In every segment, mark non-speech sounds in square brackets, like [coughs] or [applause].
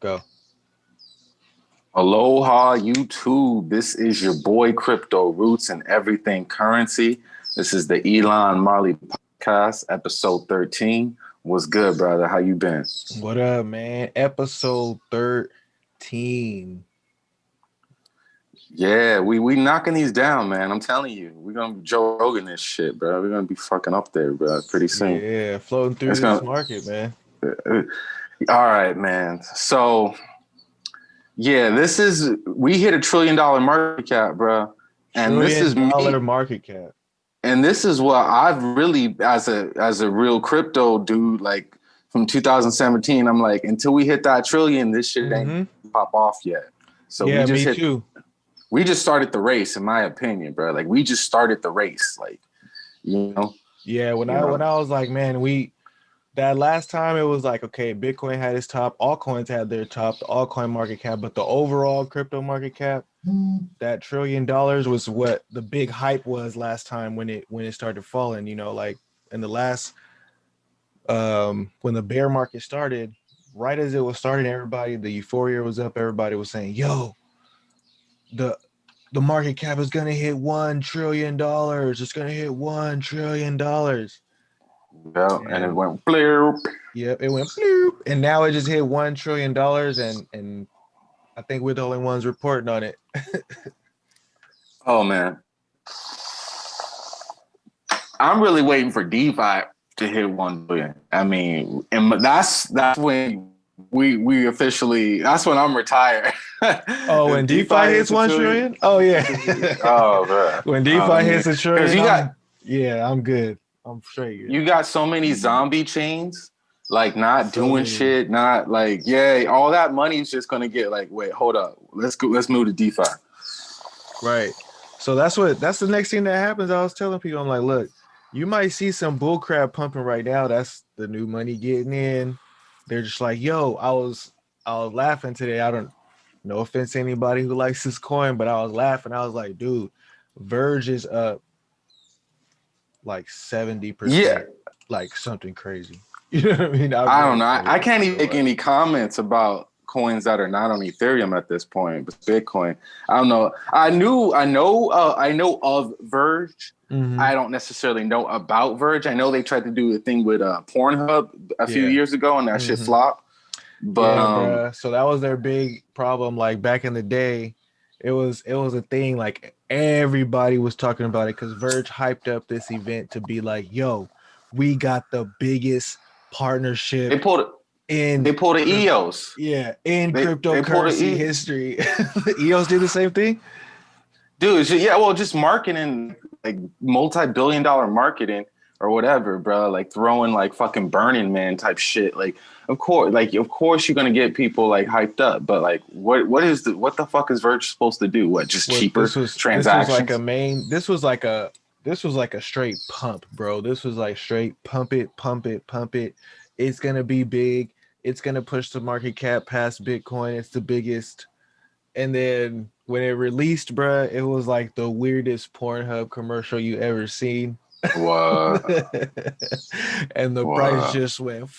Go. Aloha YouTube. This is your boy Crypto Roots and Everything Currency. This is the Elon Marley podcast, episode 13. What's good, brother? How you been? What up, man? Episode 13. Yeah, we we knocking these down, man. I'm telling you, we're gonna be Joe Rogan this shit, bro. We're gonna be fucking up there, bro, pretty soon. Yeah, floating through It's this gonna- market, man. Uh, uh, All right, man. So, yeah, this is we hit a trillion dollar market cap, bro, and this is Trillion me. market cap. and this is what I've really as a as a real crypto dude like from 2017 I'm like until we hit that trillion this shit ain't Mhm. pop off yet so yeah, we just me hit too. we just started the race in my opinion bro like we just started the race like you know Yeah, when I know? when I was like, man, we that last time it was like, okay, Bitcoin had its top, all coins had their top, the altcoin market cap, but the overall crypto market cap, that trillion dollars was what the big hype was last time when it when it started falling. You know, like in the last um when the bear market started, right as it was starting, everybody the euphoria was up, everybody was saying, yo, the the market cap is gonna hit one trillion dollars. It's gonna hit one trillion dollars. Yeah and it went blue Yep, it went bloop, and now it just hit one trillion dollars, and and I think we're the only ones reporting on it. [laughs] oh man. I'm really waiting for DeFi to hit 1 billion. I mean and that's that's when we we officially that's when I'm retired. Oh, [laughs] when If DeFi hits one trillion, oh yeah. [laughs] oh bro when DeFi Oh, hits a trillion, you I'm- got- yeah, I'm good. I'm straight. good. you got so many mm-hmm. zombie chains like not So doing many. shit not like yeah all that money's just gonna get like wait hold up let's go let's move to defi Right. So that's what that's the next thing that happens. I was telling people, I'm like, look, you might see some bull crap pumping right now. That's the new money getting in. They're just like, yo, I was I was laughing today. I don't no offense to anybody who likes this coin, but I was laughing. I was like, dude, Verge is up like 70%. Yeah. Like something crazy. [laughs] You know what I mean? i don't know I, I can't even make any comments about coins that are not on ethereum at this point but bitcoin i don't know i knew i know uh, i know of verge mhm. I don't necessarily know about Verge. I know they tried to do a thing with uh, Pornhub a few Yeah. years ago, and that shit Mhm. flopped. But yeah, um, so that was their big problem. Like back in the day, it was it was a thing. Like everybody was talking about it because Verge hyped up this event to be like, "Yo, we got the biggest partnership they pulled it. in they pulled the EOS. yeah in they- they cryptocurrency E- history." [laughs] EOS did the same thing. Dude, yeah, well, just marketing, like multi-billion dollar marketing or whatever, bro. Like throwing like fucking Burning Man type shit. Like, of course, like of course you're gonna get people like hyped up, but like, what what is the what the fuck is Verge supposed to do? What just Well, cheaper this was, transactions? This was like a main. This was like a. This was like a straight pump, bro. This was like straight pump it, pump it, pump it. It's gonna be big. It's gonna push the market cap past Bitcoin. It's the biggest. And then when it released, bruh, it was like the weirdest Pornhub commercial you ever seen. What? and the Wow. price just went.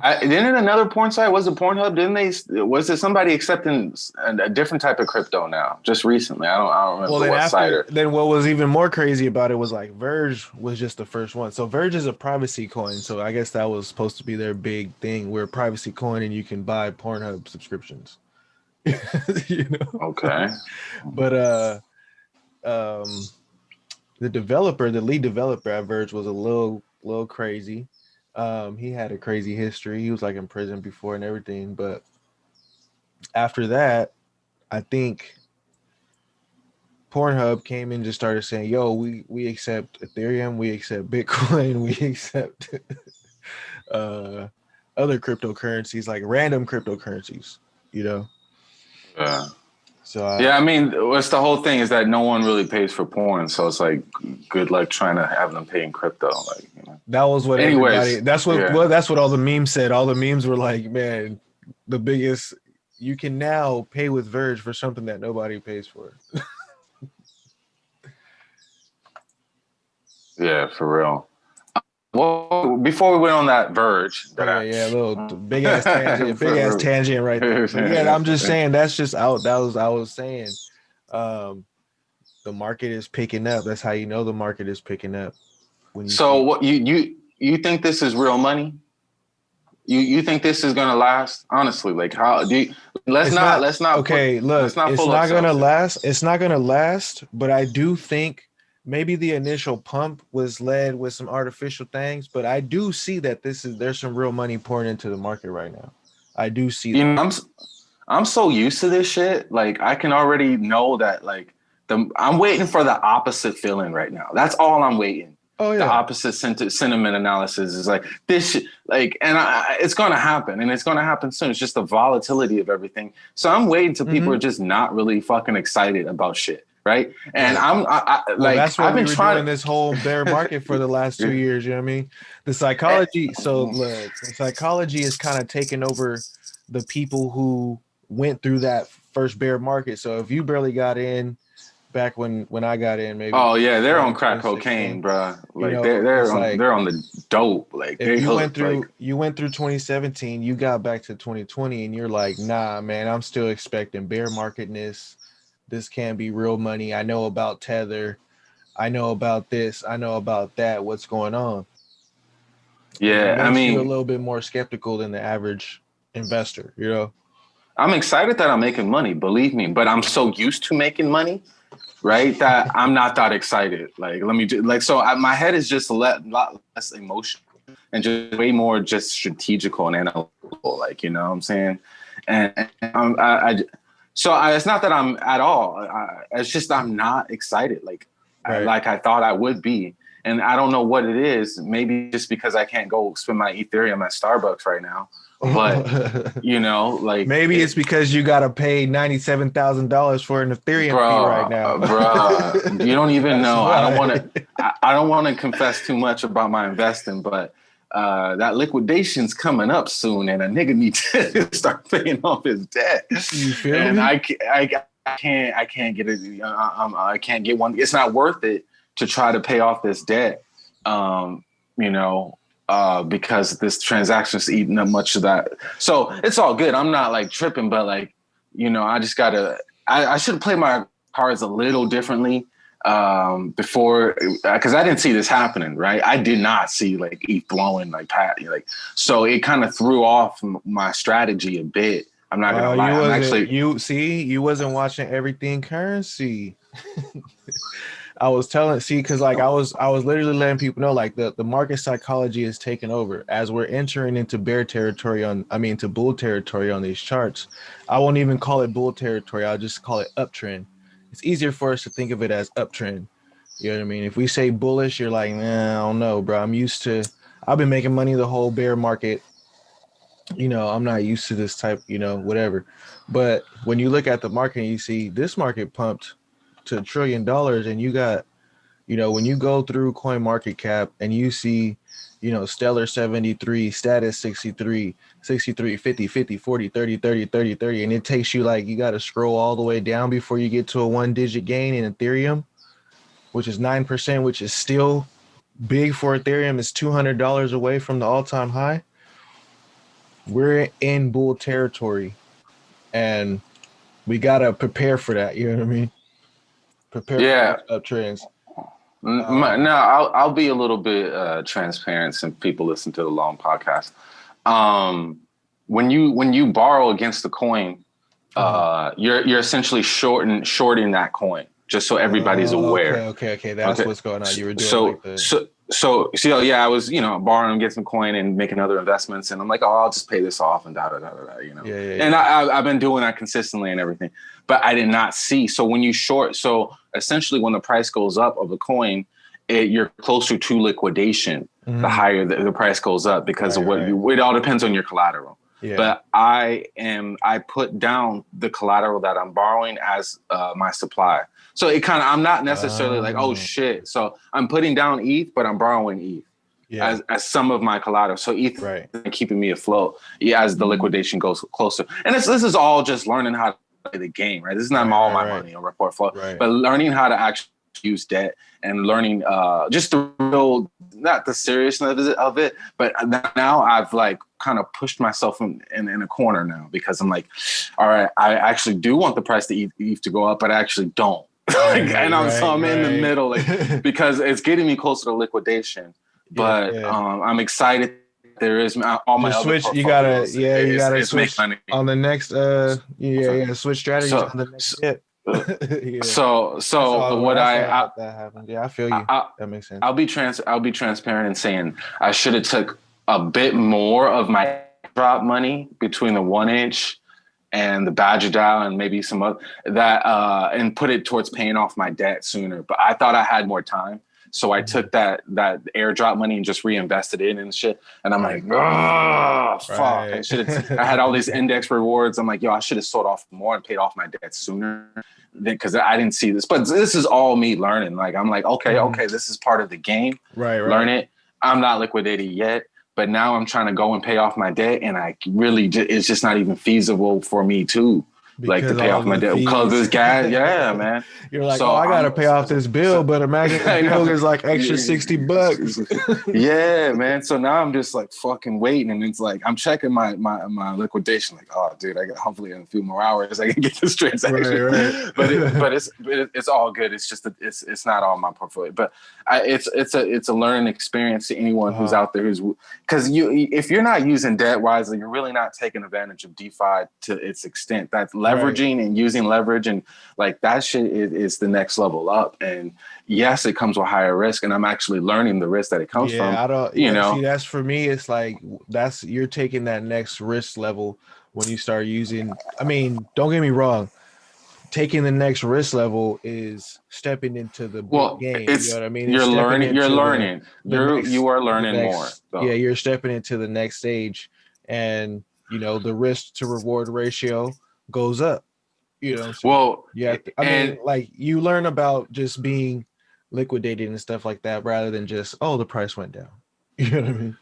I, didn't another porn site was it Pornhub? Didn't they? Was it somebody accepting a, a different type of crypto now? Just recently, I don't. I don't remember Well, then what site. Or, then what was even more crazy about it was like Verge was just the first one. So Verge is a privacy coin. So I guess that was supposed to be their big thing. We're a privacy coin and you can buy Pornhub subscriptions. [laughs] you know, okay. but uh, um, the developer, the lead developer at Verge, was a little little crazy. Um, he had a crazy history. He was like in prison before and everything. But after that, I think Pornhub came in and just started saying, "Yo, we we accept Ethereum, we accept Bitcoin, [laughs] we accept [laughs] uh, other cryptocurrencies like random cryptocurrencies." You know, Yeah. So uh, Yeah, I mean, what's the whole thing is that no one really pays for porn, so it's like good luck trying to have them pay in crypto. Like, you know. that was what Anyways. That's what yeah. well, that's what all the memes said. All the memes were like, "Man, the biggest." You can now pay with Verge for something that nobody pays for. [laughs] yeah, for real. Well, before we went on that verge, that yeah, yeah, a little big ass [laughs] tangent, big ass tangent right there. [laughs] Yeah, I'm just saying that's just out. That was I was saying, um, the market is picking up. That's how you know the market is picking up. When you so what you you you think this is real money? You you think this is gonna last? Honestly, like how do you, let's not, not, let's not okay. Put, look, not it's not gonna last. It's not gonna last. But I do think maybe the initial pump was led with some artificial things, but I do see that this is there's some real money pouring into the market right now. I do see. You know, I'm I'm so used to this shit. Like I can already know that. Like the I'm waiting for the opposite feeling right now. That's all I'm waiting. Oh yeah. The opposite sentiment analysis is like this, like, and I, it's going to happen, and it's going to happen soon. It's just the volatility of everything. So I'm waiting till people mm-hmm. are just not really fucking excited about shit right? And I'm I, I, well, like that's what I've been we trying this whole bear market for the last two [laughs] years. You know what I mean? The psychology. So look, the psychology is kind of taking over the people who went through that first bear market. So if you barely got in back when when I got in, maybe. Oh yeah, they're on crack cocaine, bro. Like you know, they're they're on, like, they're on the dope. Like if you went through like, you went through 2017, you got back to 2020, and you're like, nah, man, I'm still expecting bear marketness this can be real money. I know about Tether. I know about this. I know about that. What's going on? Yeah, I mean, a little bit more skeptical than the average investor. You know, I'm excited that I'm making money. Believe me, but I'm so used to making money, right? That [laughs] I'm not that excited. Like, let me do like so. I, my head is just a lot less emotional and just way more just strategical and analytical. Like, you know what I'm saying? And, and I, I so I, it's not that I'm at all. I, it's just I'm not excited like right. I, like I thought I would be, and I don't know what it is. Maybe just because I can't go spend my Ethereum at Starbucks right now. But [laughs] you know, like maybe it, it's because you got to pay ninety seven thousand dollars for an Ethereum bro, fee right now, bro. You don't [laughs] even know. I don't want to. I, I don't want to confess too much about my investing, but uh, that liquidation's coming up soon, and a nigga needs [laughs] to start paying off his debt. You feel and me? I, I, I can't, I can't get it. I, I can't get one. It's not worth it to try to pay off this debt. Um, you know, uh, because this transaction's eating up much of that. So it's all good. I'm not like tripping, but like, you know, I just gotta. I, I should play my cards a little differently um, before because I didn't see this happening, right? I did not see like ETH blowing like Pat, like so it kind of threw off my strategy a bit. I'm not gonna uh, lie. You, actually, you see, you wasn't watching everything currency. [laughs] I was telling, see, because like I was, I was literally letting people know, like the the market psychology is taking over as we're entering into bear territory on, I mean, to bull territory on these charts. I won't even call it bull territory. I'll just call it uptrend it's easier for us to think of it as uptrend. You know what I mean? If we say bullish, you're like, nah, I don't know, bro. I'm used to, I've been making money the whole bear market. You know, I'm not used to this type, you know, whatever. But when you look at the market, you see this market pumped to a trillion dollars, and you got, you know, when you go through Coin Market Cap and you see you know, stellar 73, status 63, 63, 50, 50, 40, 30, 30, 30, 30. And it takes you like you got to scroll all the way down before you get to a one digit gain in Ethereum, which is 9%, which is still big for Ethereum. It's $200 away from the all time high. We're in bull territory and we got to prepare for that. You know what I mean? Prepare yeah. for uptrends. Um, no, I'll I'll be a little bit uh, transparent since people listen to the long podcast. Um, when you when you borrow against the coin, uh, mm-hmm. you're you're essentially shorting shorting that coin just so everybody's oh, aware. Okay, okay, okay. That's okay. what's going on. You were doing so like the... so so so yeah, I was you know borrowing, get some coin, and making other investments, and I'm like, oh, I'll just pay this off and da da da da, you know. Yeah, yeah, and yeah. I, I've been doing that consistently and everything, but I did not see. So when you short, so essentially when the price goes up of the coin, it, you're closer to liquidation. Mm-hmm. The higher the, the, price goes up because right, of what right. you. It all depends on your collateral. Yeah. But I am I put down the collateral that I'm borrowing as uh, my supply. So it kind of I'm not necessarily like oh shit. So I'm putting down ETH, but I'm borrowing ETH. Yeah. As, as some of my collateral, so ETH right. keeping me afloat yeah, as the mm-hmm. liquidation goes closer. And this this is all just learning how to play the game, right? This is not right, all my right. money or report flow, but learning how to actually use debt and learning uh, just the real, not the seriousness of it, but now I've like kind of pushed myself in, in, in, a corner now because I'm like, all right, I actually do want the price to ETH to go up, but I actually don't. [laughs] like, and I'm, right, so I'm right. in the middle like, [laughs] because it's getting me closer to liquidation. But yeah, yeah. Um, I'm excited there is all my switch. You gotta, yeah, you gotta switch on the next. Uh, yeah, yeah, switch strategy so, on the next hit. [laughs] yeah. So, so what I, I that happened. Yeah, I feel you. I, that makes sense. I'll be trans. I'll be transparent in saying I should have took a bit more of my drop money between the one inch and the Badger DAO and maybe some other that uh, and put it towards paying off my debt sooner. But I thought I had more time. So I took that that airdrop money and just reinvested it in shit. And I'm like, oh fuck. Right. I should I had all these [laughs] index rewards. I'm like, yo, I should have sold off more and paid off my debt sooner. Because I didn't see this. But this is all me learning. Like I'm like, okay, mm-hmm. okay, this is part of the game. Right, right. Learn it. I'm not liquidated yet but now I'm trying to go and pay off my debt, and I really it's just not even feasible for me too like to pay off my debt because this guy, [laughs] yeah, man. You're like, so oh, I gotta I'm, pay off this bill, but imagine the bill is like extra sixty [laughs] bucks. [laughs] yeah, man. So now I'm just like fucking waiting, and it's like I'm checking my my my liquidation. Like, oh, dude, I got hopefully in a few more hours I can get this transaction. Right, right. but it, but it's it's all good. It's just a, it's it's not all my portfolio, but I, it's it's a it's a learning experience to anyone uh-huh. who's out there who's because you if you're not using debt wisely, you're really not taking advantage of DeFi to its extent. That's leveraging right. and using leverage and like that shit is, is, the next level up. And yes, it comes with higher risk, and I'm actually learning the risk that it comes yeah, from. I don't, you know, see, that's for me. It's like that's you're taking that next risk level when you start using. I mean, don't get me wrong. Taking the next risk level is stepping into the well, game. It's, you know what I mean? You're learning. You're learning. The, the you're next, you are learning next, more. So. Yeah, you're stepping into the next stage, and you know the risk to reward ratio goes up. You know, so well, yeah. I and, mean, like you learn about just being liquidated and stuff like that, rather than just oh the price went down. [laughs] You know what I mean?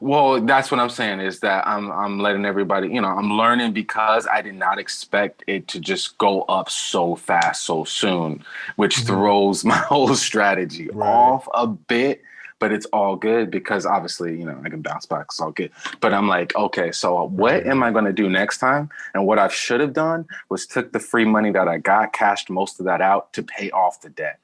Well, that's what I'm saying is that I'm I'm letting everybody, you know, I'm learning because I did not expect it to just go up so fast so soon, which mm-hmm. throws [laughs] my whole strategy right. off a bit but it's all good because obviously, you know, I can bounce back. It's all good. But I'm like, okay, so what am I going to do next time? And what I should have done was took the free money that I got, cashed most of that out to pay off the debt.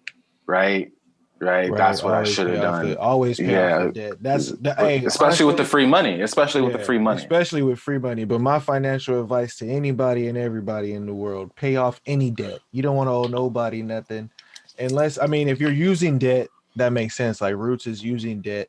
Right. Right. right. That's what always I should have done. The, always pay yeah. off the debt. That's the, hey, especially honestly, with the free money, especially yeah, with the free money, especially with free money. But my financial advice to anybody and everybody in the world, pay off any debt. You don't want to owe nobody nothing unless, I mean, if you're using debt, that makes sense. Like Roots is using debt,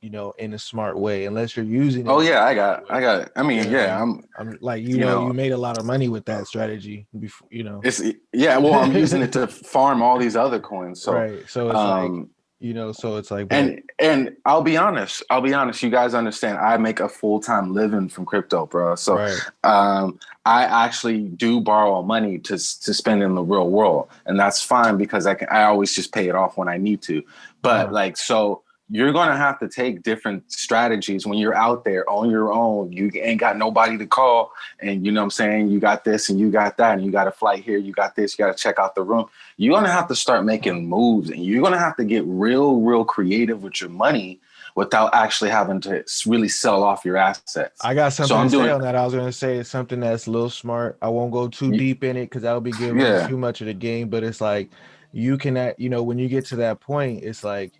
you know, in a smart way. Unless you're using. Oh yeah, I got, I got. It. I mean, yeah, yeah I'm. I'm like you, you know, know, you made a lot of money with that strategy. Before you know. It's yeah. Well, I'm using it to [laughs] farm all these other coins. So right. So it's um, like you know so it's like and and i'll be honest i'll be honest you guys understand i make a full-time living from crypto bro. So right. um i actually do borrow money to to spend in the real world and that's fine because i can i always just pay it off when i need to. But like so you're going to have to take different strategies when you're out there on your own. You ain't got nobody to call. And you know what I'm saying? You got this and you got that, and you got a flight here, you got this, you got to check out the room. You're going to have to start making moves and you're going to have to get real, real creative with your money without actually having to really sell off your assets. I got something so to doing, say on that. I was going to say it's something that's a little smart. I won't go too deep in it because that would be giving yeah. too much of the game. But it's like you can, you know, when you get to that point, it's like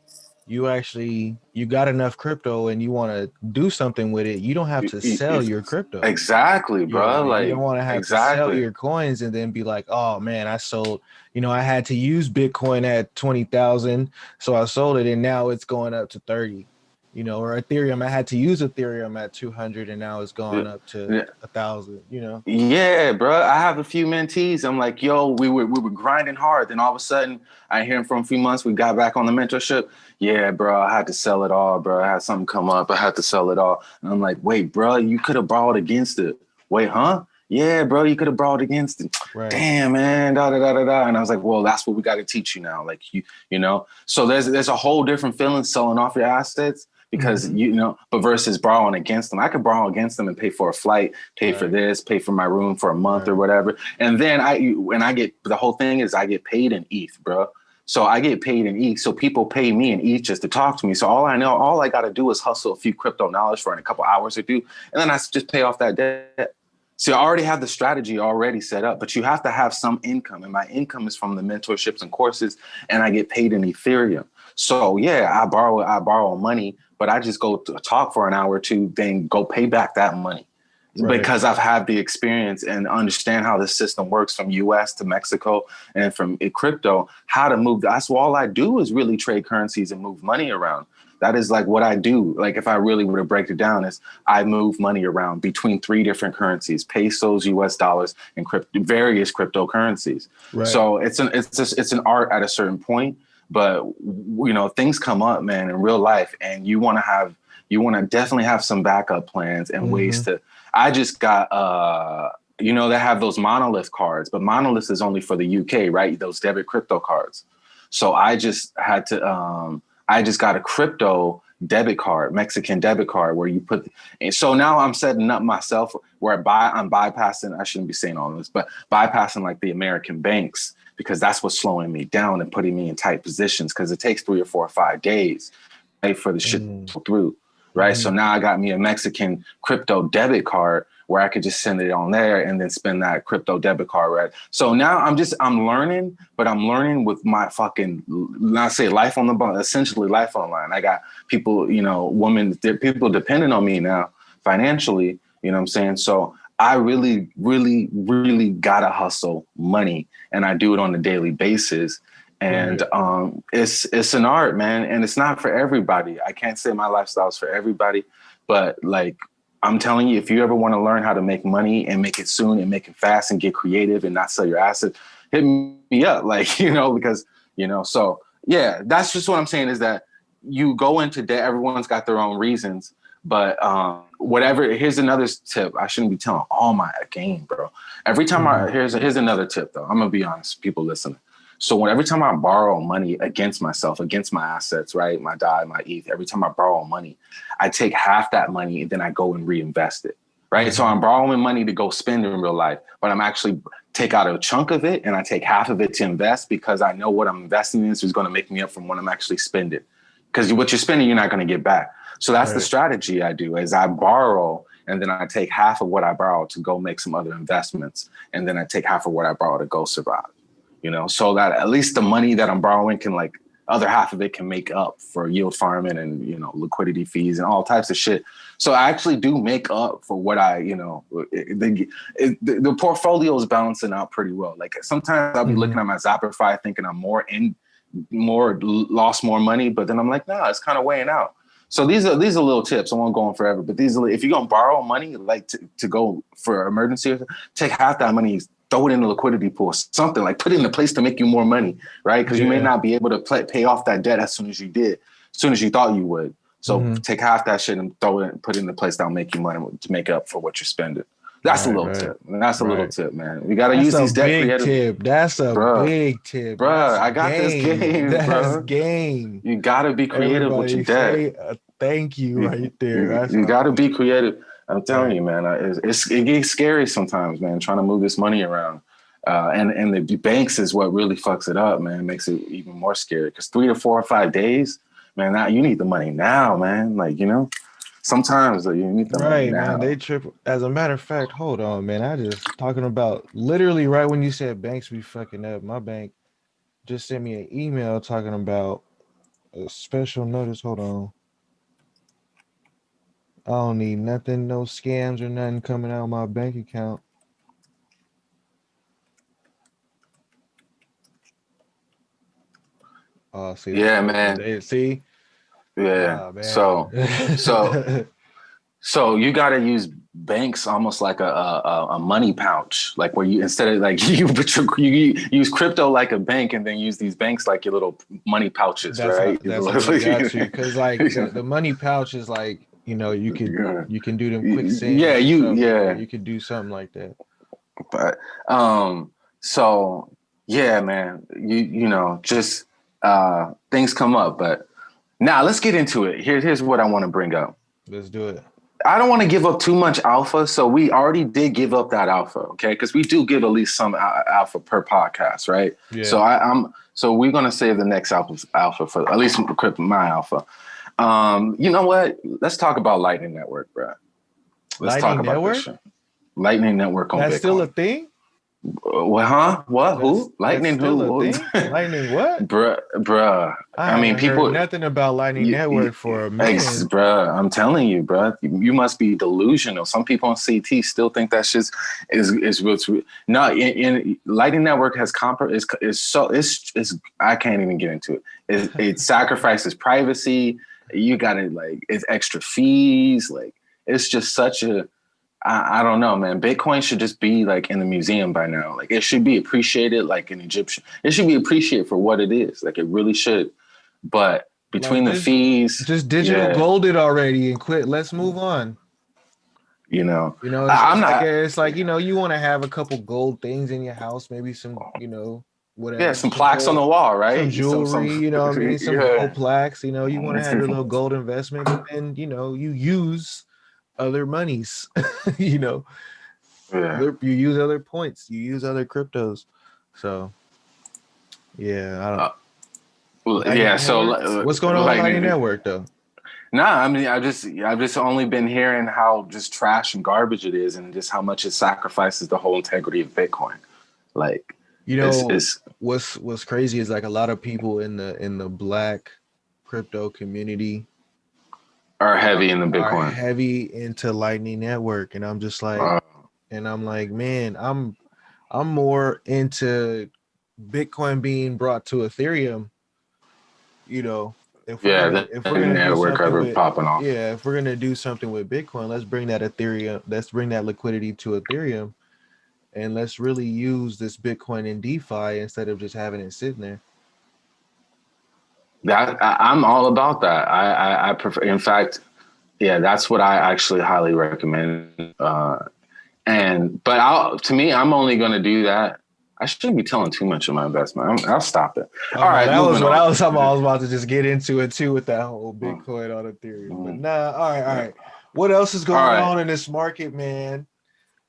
you actually you got enough crypto and you want to do something with it, you don't have to sell your crypto. Exactly, bro. You know, like you don't want to have exactly. to sell your coins and then be like, oh man, I sold. You know, I had to use Bitcoin at twenty thousand, so I sold it, and now it's going up to thirty you know, or Ethereum. I had to use Ethereum at 200 and now it's gone up to a thousand, you know? Yeah, bro. I have a few mentees. I'm like, yo, we were, we were grinding hard. Then all of a sudden I hear him from a few months. We got back on the mentorship. Yeah, bro, I had to sell it all, bro. I had something come up. I had to sell it all. And I'm like, wait, bro, you could have borrowed against it. Wait, huh? Yeah, bro, you could have borrowed against it. Right. Damn, man, da da da da da. And I was like, well, that's what we got to teach you now. Like you, you know. So there's there's a whole different feeling selling off your assets because mm-hmm. you know, but versus borrowing against them, I could borrow against them and pay for a flight, pay right. for this, pay for my room for a month right. or whatever, and then I when I get the whole thing is I get paid in ETH, bro. So I get paid in ETH. So people pay me in ETH just to talk to me. So all I know, all I got to do is hustle a few crypto knowledge for in a couple hours or two, and then I just pay off that debt. So I already have the strategy already set up, but you have to have some income. And my income is from the mentorships and courses, and I get paid in Ethereum. So yeah, I borrow, I borrow money, but I just go to talk for an hour or two, then go pay back that money. Right. Because I've had the experience and understand how the system works from US to Mexico and from eh, crypto, how to move. That's all I do is really trade currencies and move money around that is like what I do. Like if I really were to break it down is I move money around between three different currencies, pesos, US dollars, and crypto, various cryptocurrencies. Right. So it's an, it's just, it's an art at a certain point, but you know, things come up, man, in real life and you want to have, you want to definitely have some backup plans and mm -hmm. ways mm-hmm. to, I just got, uh, you know, they have those monolith cards, but monolith is only for the UK, right? Those debit crypto cards. So I just had to, um, I just got a crypto debit card, Mexican debit card, where you put. And so now I'm setting up myself where I buy, I'm bypassing. I shouldn't be saying all this, but bypassing like the American banks because that's what's slowing me down and putting me in tight positions because it takes three or four or five days right, for the shit mm. to go through. Right. Mm. So now I got me a Mexican crypto debit card where I could just send it on there and then spend that crypto debit card, right? So now I'm just, I'm learning, but I'm learning with my fucking, not say life on the bone, essentially life online. I got people, you know, women, people depending on me now financially, you know what I'm saying? So I really, really, really gotta hustle money and I do it on a daily basis. And um, it's it's an art, man, and it's not for everybody. I can't say my lifestyle is for everybody, but like I'm telling you, if you ever want to learn how to make money and make it soon and make it fast and get creative and not sell your assets, hit me up. [laughs] Like, you know, because, you know, so yeah, that's just what I'm saying is that you go into debt, everyone's got their own reasons, but um, whatever, here's another tip. I shouldn't be telling all my game, bro. Every time I, mm-hmm. here's, here's another tip though. I'm gonna be honest, people listening. So when every time I borrow money against myself, against my assets, right, my DAI, my ETH, every time I borrow money, I take half that money and then I go and reinvest it, right? So I'm borrowing money to go spend in real life, but I'm actually take out a chunk of it and I take half of it to invest because I know what I'm investing in is going to make me up from what I'm actually spending. Because what you're spending, you're not going to get back. So that's right. the strategy I do is I borrow and then I take half of what I borrow to go make some other investments. And then I take half of what I borrow to go survive you know, so that at least the money that I'm borrowing can like other half of it can make up for yield farming and you know liquidity fees and all types of shit. So I actually do make up for what I you know the the, the portfolio is balancing out pretty well. Like sometimes I'll be mm -hmm. looking at my Zapper.fi thinking I'm more in more lost more money, but then I'm like, nah, it's kind of weighing out. So these are these are little tips. I won't go on forever, but these are if you're gonna borrow money like to, to go for emergency, take half that money, throw it in the liquidity pool, something like put it in a place to make you more money, right? Because yeah. you may not be able to play, pay off that debt as soon as you did, as soon as you thought you would. So mm -hmm. take half that shit and throw it, put it in a place that'll make you money to make up for what you're spending. That's right, a little right. tip. That's a right. little tip, man. We gotta That's use these debt big tip. That's a bruh, big tip, bro. I got game. this game, That's bro. game. You gotta be creative Everybody with your uh, thank you, right there. you, you gotta be creative. I'm telling you, man. It's, it's, it gets scary sometimes, man. Trying to move this money around. Uh, and and the banks is what really fucks it up, man. It makes it even more scary because three to four or five days, man. Now you need the money now, man. Like you know, sometimes you need the right, man. They trip. As a matter of fact, hold on, man. I just talking about literally right when you said banks be fucking up. My bank just sent me an email talking about a special notice. Hold on. I don't need nothing, no scams or nothing coming out of my bank account. Uh, see, yeah, man. See, yeah. Oh. So, so, [laughs] so you got to use banks almost like a, a, a money pouch, like where you instead of like [laughs] you put your, you use crypto like a bank, and then use these banks like your little money pouches, that's right? that's got you because like the, [laughs] the money pouch is like you know you can yeah. you can do them quick. Yeah, you yeah you could do something like that. But um, so yeah, man, you you know just uh, things come up. But now let's get into it. Here, here's what I want to bring up. Let's do it. I don't want to give up too much alpha, so we already did give up that alpha, okay? Because we do give at least some alpha per podcast, right? Yeah. So I, am so we're gonna save the next alpha alpha for at least my alpha. Um, you know what? Let's talk about Lightning Network, bro. Let's Lightning talk about Network? Lightning Network on That's Bitcoin. still a thing. Well, huh? What? Who? Lightning? Who? Lightning? What? [laughs] Bruh, bruh. I, I mean, people. nothing about Lightning you, Network for a minute. Ex, bruh, I'm telling you, bruh. You must be delusional. Some people on CT still think that shit is is what's no. In, in Lightning Network has comp is is so it's it's I can't even get into it. It, it [laughs] sacrifices privacy. You got to like it's extra fees. Like it's just such a I, I, don't know, man. Bitcoin should just be like in the museum by now. Like it should be appreciated like an Egyptian. It should be appreciated for what it is. Like it really should. But between like the fees, just digital yeah. golded already and quit. Let's move on. You know, you know, it's, I'm not. Like, it's like you know, you want to have a couple gold things in your house, maybe some, you know, whatever. Yeah, some, some plaques gold, on the wall, right? Some jewelry, some, some, you know, I mean, [laughs] some yeah. gold plaques. You know, you want to have your little gold investment, and you know, you use other monies, [laughs] you know. Yeah. You use other points, you use other cryptos. So yeah, I don't uh, well, yeah, so what's going on with Lightning Network though? Nah, I mean, I just I've just only been hearing how just trash and garbage it is, and just how much it sacrifices the whole integrity of Bitcoin. Like, you know, it's, it's, what's what's crazy is like a lot of people in the in the black crypto community are heavy in the Bitcoin. heavy into Lightning Network, and I'm just like, uh, and I'm like, man, I'm I'm more into Bitcoin being brought to Ethereum. You know, if we're yeah, gonna, if we're gonna network with, popping off. Yeah, if we're gonna do something with Bitcoin, let's bring that Ethereum. Let's bring that liquidity to Ethereum, and let's really use this Bitcoin in DeFi instead of just having it sitting there. That I, am all about that. I, I, I prefer. In fact, yeah, that's what I actually highly recommend. Uh, and but I'll to me, I'm only going to do that. I shouldn't be telling too much of my investment. i will stop it. Oh, all right, that was what on. I was talking. I was about to just get into it too with that whole Bitcoin on Ethereum. Mm-hmm. But nah, all right, all right. What else is going right. on in this market, man?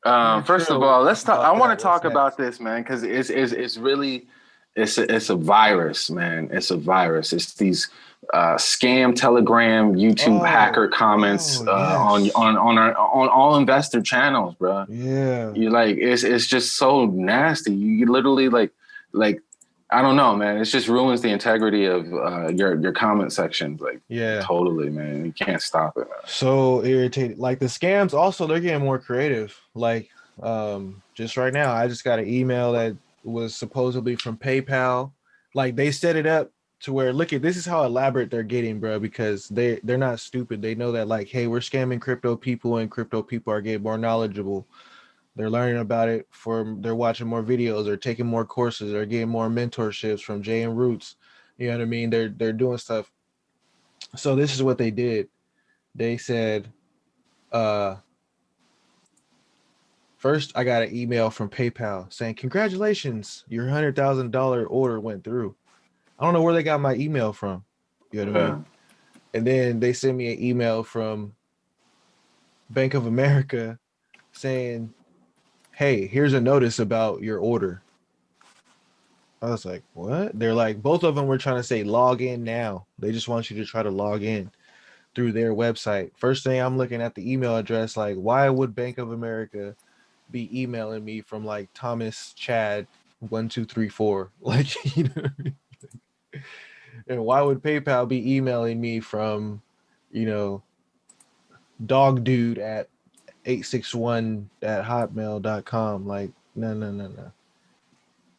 Um, first of all, let's talk. I want to talk about this, man, because it's, it's it's really it's a, it's a virus, man. It's a virus. It's these uh, scam Telegram, YouTube oh, hacker comments oh, uh, yes. on on on our, on all investor channels, bro. Yeah, you like it's it's just so nasty. You literally like like I don't know, man. It just ruins the integrity of uh, your your comment section. Like, yeah, totally, man. You can't stop it. So irritated. Like the scams, also they're getting more creative. Like, um, just right now, I just got an email that was supposedly from PayPal. Like they set it up to where look at this is how elaborate they're getting, bro, because they they're not stupid. They know that like, hey, we're scamming crypto people and crypto people are getting more knowledgeable. They're learning about it for they're watching more videos, they're taking more courses, they're getting more mentorships from Jay and Roots. You know what I mean? They're they're doing stuff. So this is what they did. They said, uh, First, I got an email from PayPal saying, Congratulations, your $100,000 order went through. I don't know where they got my email from. You know what I mean? And then they sent me an email from Bank of America saying, Hey, here's a notice about your order. I was like, What? They're like, both of them were trying to say log in now. They just want you to try to log in through their website. First thing I'm looking at the email address, like, why would Bank of America be emailing me from like Thomas Chad one two three four. [laughs] Like you know [laughs] and why would PayPal be emailing me from you know dog dude at 861 at hotmail.com like no no no no.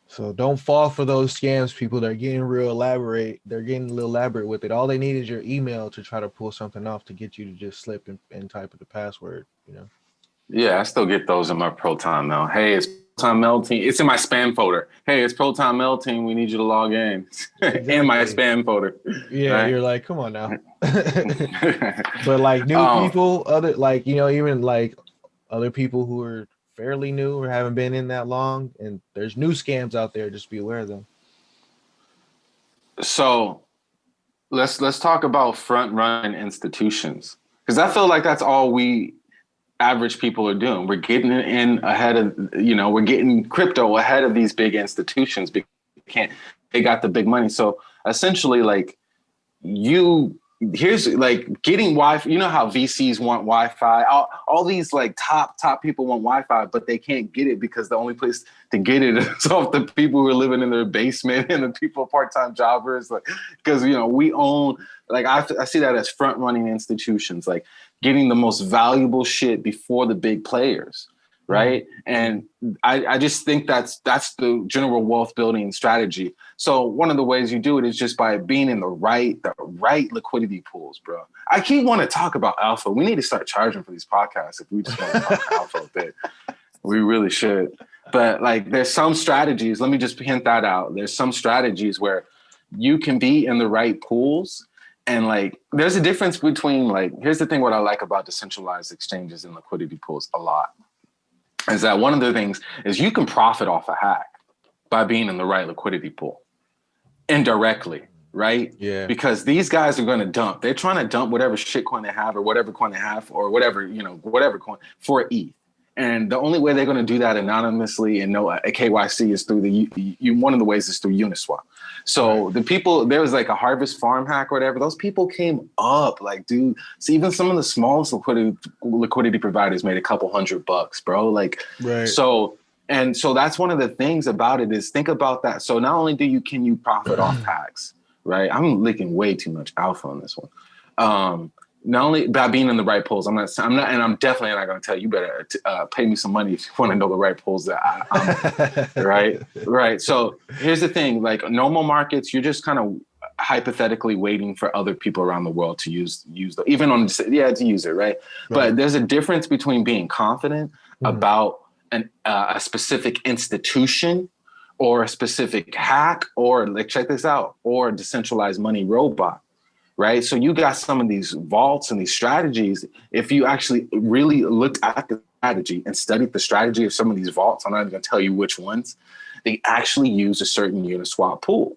So don't fall for those scams people. They're getting real elaborate. They're getting a little elaborate with it. All they need is your email to try to pull something off to get you to just slip and, and type the password you know yeah, I still get those in my Proton mail. Hey, it's Proton Mail team. It's in my spam folder. Hey, it's Proton Mail team. We need you to log in. Exactly. [laughs] in my spam folder. Yeah, right? you're like, come on now. [laughs] but like new um, people, other like you know, even like other people who are fairly new or haven't been in that long, and there's new scams out there. Just be aware of them. So, let's let's talk about front run institutions because I feel like that's all we average people are doing. We're getting in ahead of, you know, we're getting crypto ahead of these big institutions because they can't, they got the big money. So essentially like you, here's like getting YFI, you know how VCs want YFI, all, all these like top, top people want YFI, but they can't get it because the only place to get it [laughs] is off the people who are living in their basement [laughs] and the people part-time jobbers. Like, because, you know, we own, like I, I see that as front running institutions. Like getting the most valuable shit before the big players right. And I, I just think that's that's the general wealth building strategy. So one of the ways you do it is just by being in the right the right liquidity pools bro. I keep want to talk about alpha. We need to start charging for these podcasts if we just want to talk about alpha a bit. [laughs] We really should. But like there's some strategies. Let me just hint that out. There's some strategies where you can be in the right pools and like, there's a difference between like, here's the thing, what I like about decentralized exchanges and liquidity pools a lot is that one of the things is you can profit off a hack by being in the right liquidity pool indirectly, right? Yeah. Because these guys are going to dump. They're trying to dump whatever shit coin they have or whatever coin they have or whatever, you know, whatever coin for ETH. And the only way they're going to do that anonymously and no a KYC is through the you, one of the ways is through Uniswap. So the people there was like a harvest farm hack or whatever. Those people came up like, dude. So even some of the smallest liquidity liquidity providers made a couple hundred bucks, bro. Like, right. so and so that's one of the things about it is think about that. So not only do you can you profit off [clears throat] hacks, right? I'm licking way too much alpha on this one. Um, not only by being in the right polls, I'm not, I'm not, and I'm definitely not going to tell you, better uh, pay me some money if you want to know the right polls that I, am [laughs] right, right. So here's the thing: like normal markets, you're just kind of hypothetically waiting for other people around the world to use use the even on yeah to use it, right? right. But there's a difference between being confident mm-hmm. about an uh, a specific institution or a specific hack or like check this out or a decentralized money robot right? So you got some of these vaults and these strategies. If you actually really looked at the strategy and studied the strategy of some of these vaults, I'm not even gonna tell you which ones, they actually use a certain Uniswap pool.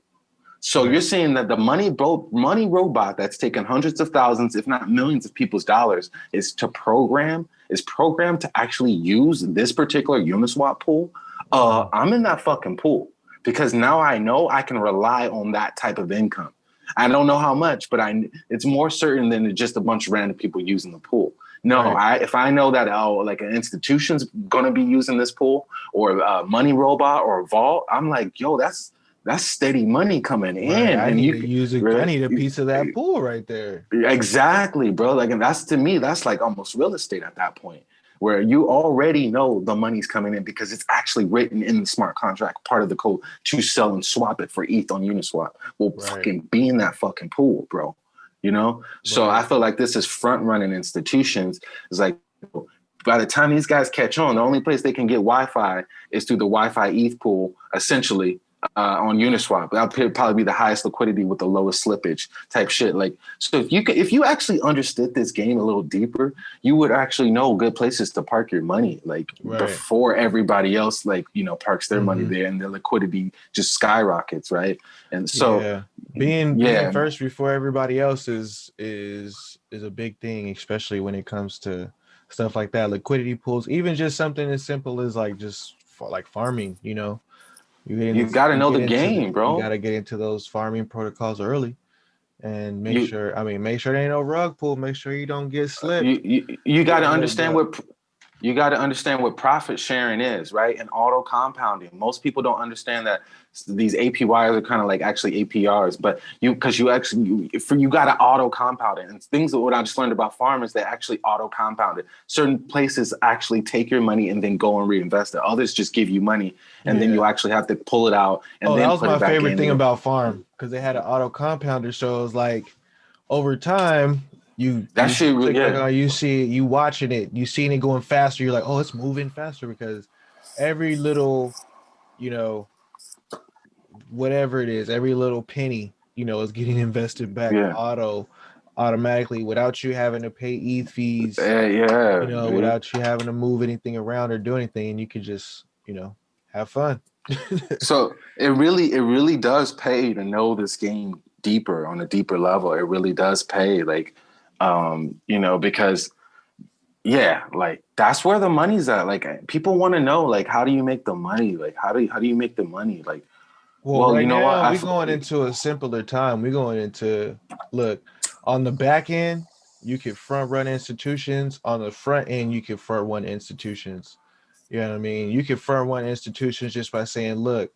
So you're saying that the money money robot that's taken hundreds of thousands, if not millions of people's dollars is to program, is programmed to actually use this particular Uniswap pool. Uh, I'm in that fucking pool because now I know I can rely on that type of income. I don't know how much, but I it's more certain than just a bunch of random people using the pool. No, right. I, if I know that oh, like an institution's gonna be using this pool or a money robot or a vault, I'm like, yo, that's that's steady money coming in, right. and you use a, right? I need a piece of that pool right there. Exactly, bro. Like, and that's to me, that's like almost real estate at that point where you already know the money's coming in because it's actually written in the smart contract, part of the code to sell and swap it for ETH on Uniswap. Well, right. fucking be in that fucking pool, bro. You know? Right. So I feel like this is front running institutions. It's like by the time these guys catch on, the only place they can get YFI is through the YFI ETH pool, essentially, uh, on Uniswap. That'll probably be the highest liquidity with the lowest slippage type shit. Like, so if you could, if you actually understood this game a little deeper, you would actually know good places to park your money, like right. before everybody else, like you know, parks their mm-hmm. money there, and the liquidity just skyrockets, right? And so, yeah. being yeah. being first before everybody else is is is a big thing, especially when it comes to stuff like that, liquidity pools, even just something as simple as like just like farming, you know you, you got to know the game, bro. You got to get into those farming protocols early, and make you, sure. I mean, make sure there ain't no rug pull. Make sure you don't get uh, slipped. You you, you got to understand what you got to understand what profit sharing is, right? And auto compounding. Most people don't understand that these APYs are kind of like actually APRs, but you because you actually you, for you got to auto compound it. And things that what I just learned about farmers, they actually auto compound it. Certain places actually take your money and then go and reinvest it. Others just give you money and yeah. then you actually have to pull it out. And oh, that was my favorite thing about farm because they had an auto compounder. So it was like over time you that you shit yeah. you see you watching it you seeing it going faster you're like oh it's moving faster because every little you know whatever it is every little penny you know is getting [laughs] invested back yeah. auto automatically without you having to pay ETH fees. Yeah, yeah. You know, dude. without you having to move anything around or do anything, and you can just, you know, have fun. [laughs] so it really, it really does pay to know this game deeper on a deeper level. It really does pay. Like Um, you know, because yeah, like that's where the money's at. Like people want to know, like, how do you make the money? Like, how do you, how do you make the money? Like, well, well right you know now, what? We're going into a simpler time. We're going into look on the back end. You can front run institutions. On the front end, you can front run institutions. You know what I mean? You can front run institutions just by saying, look,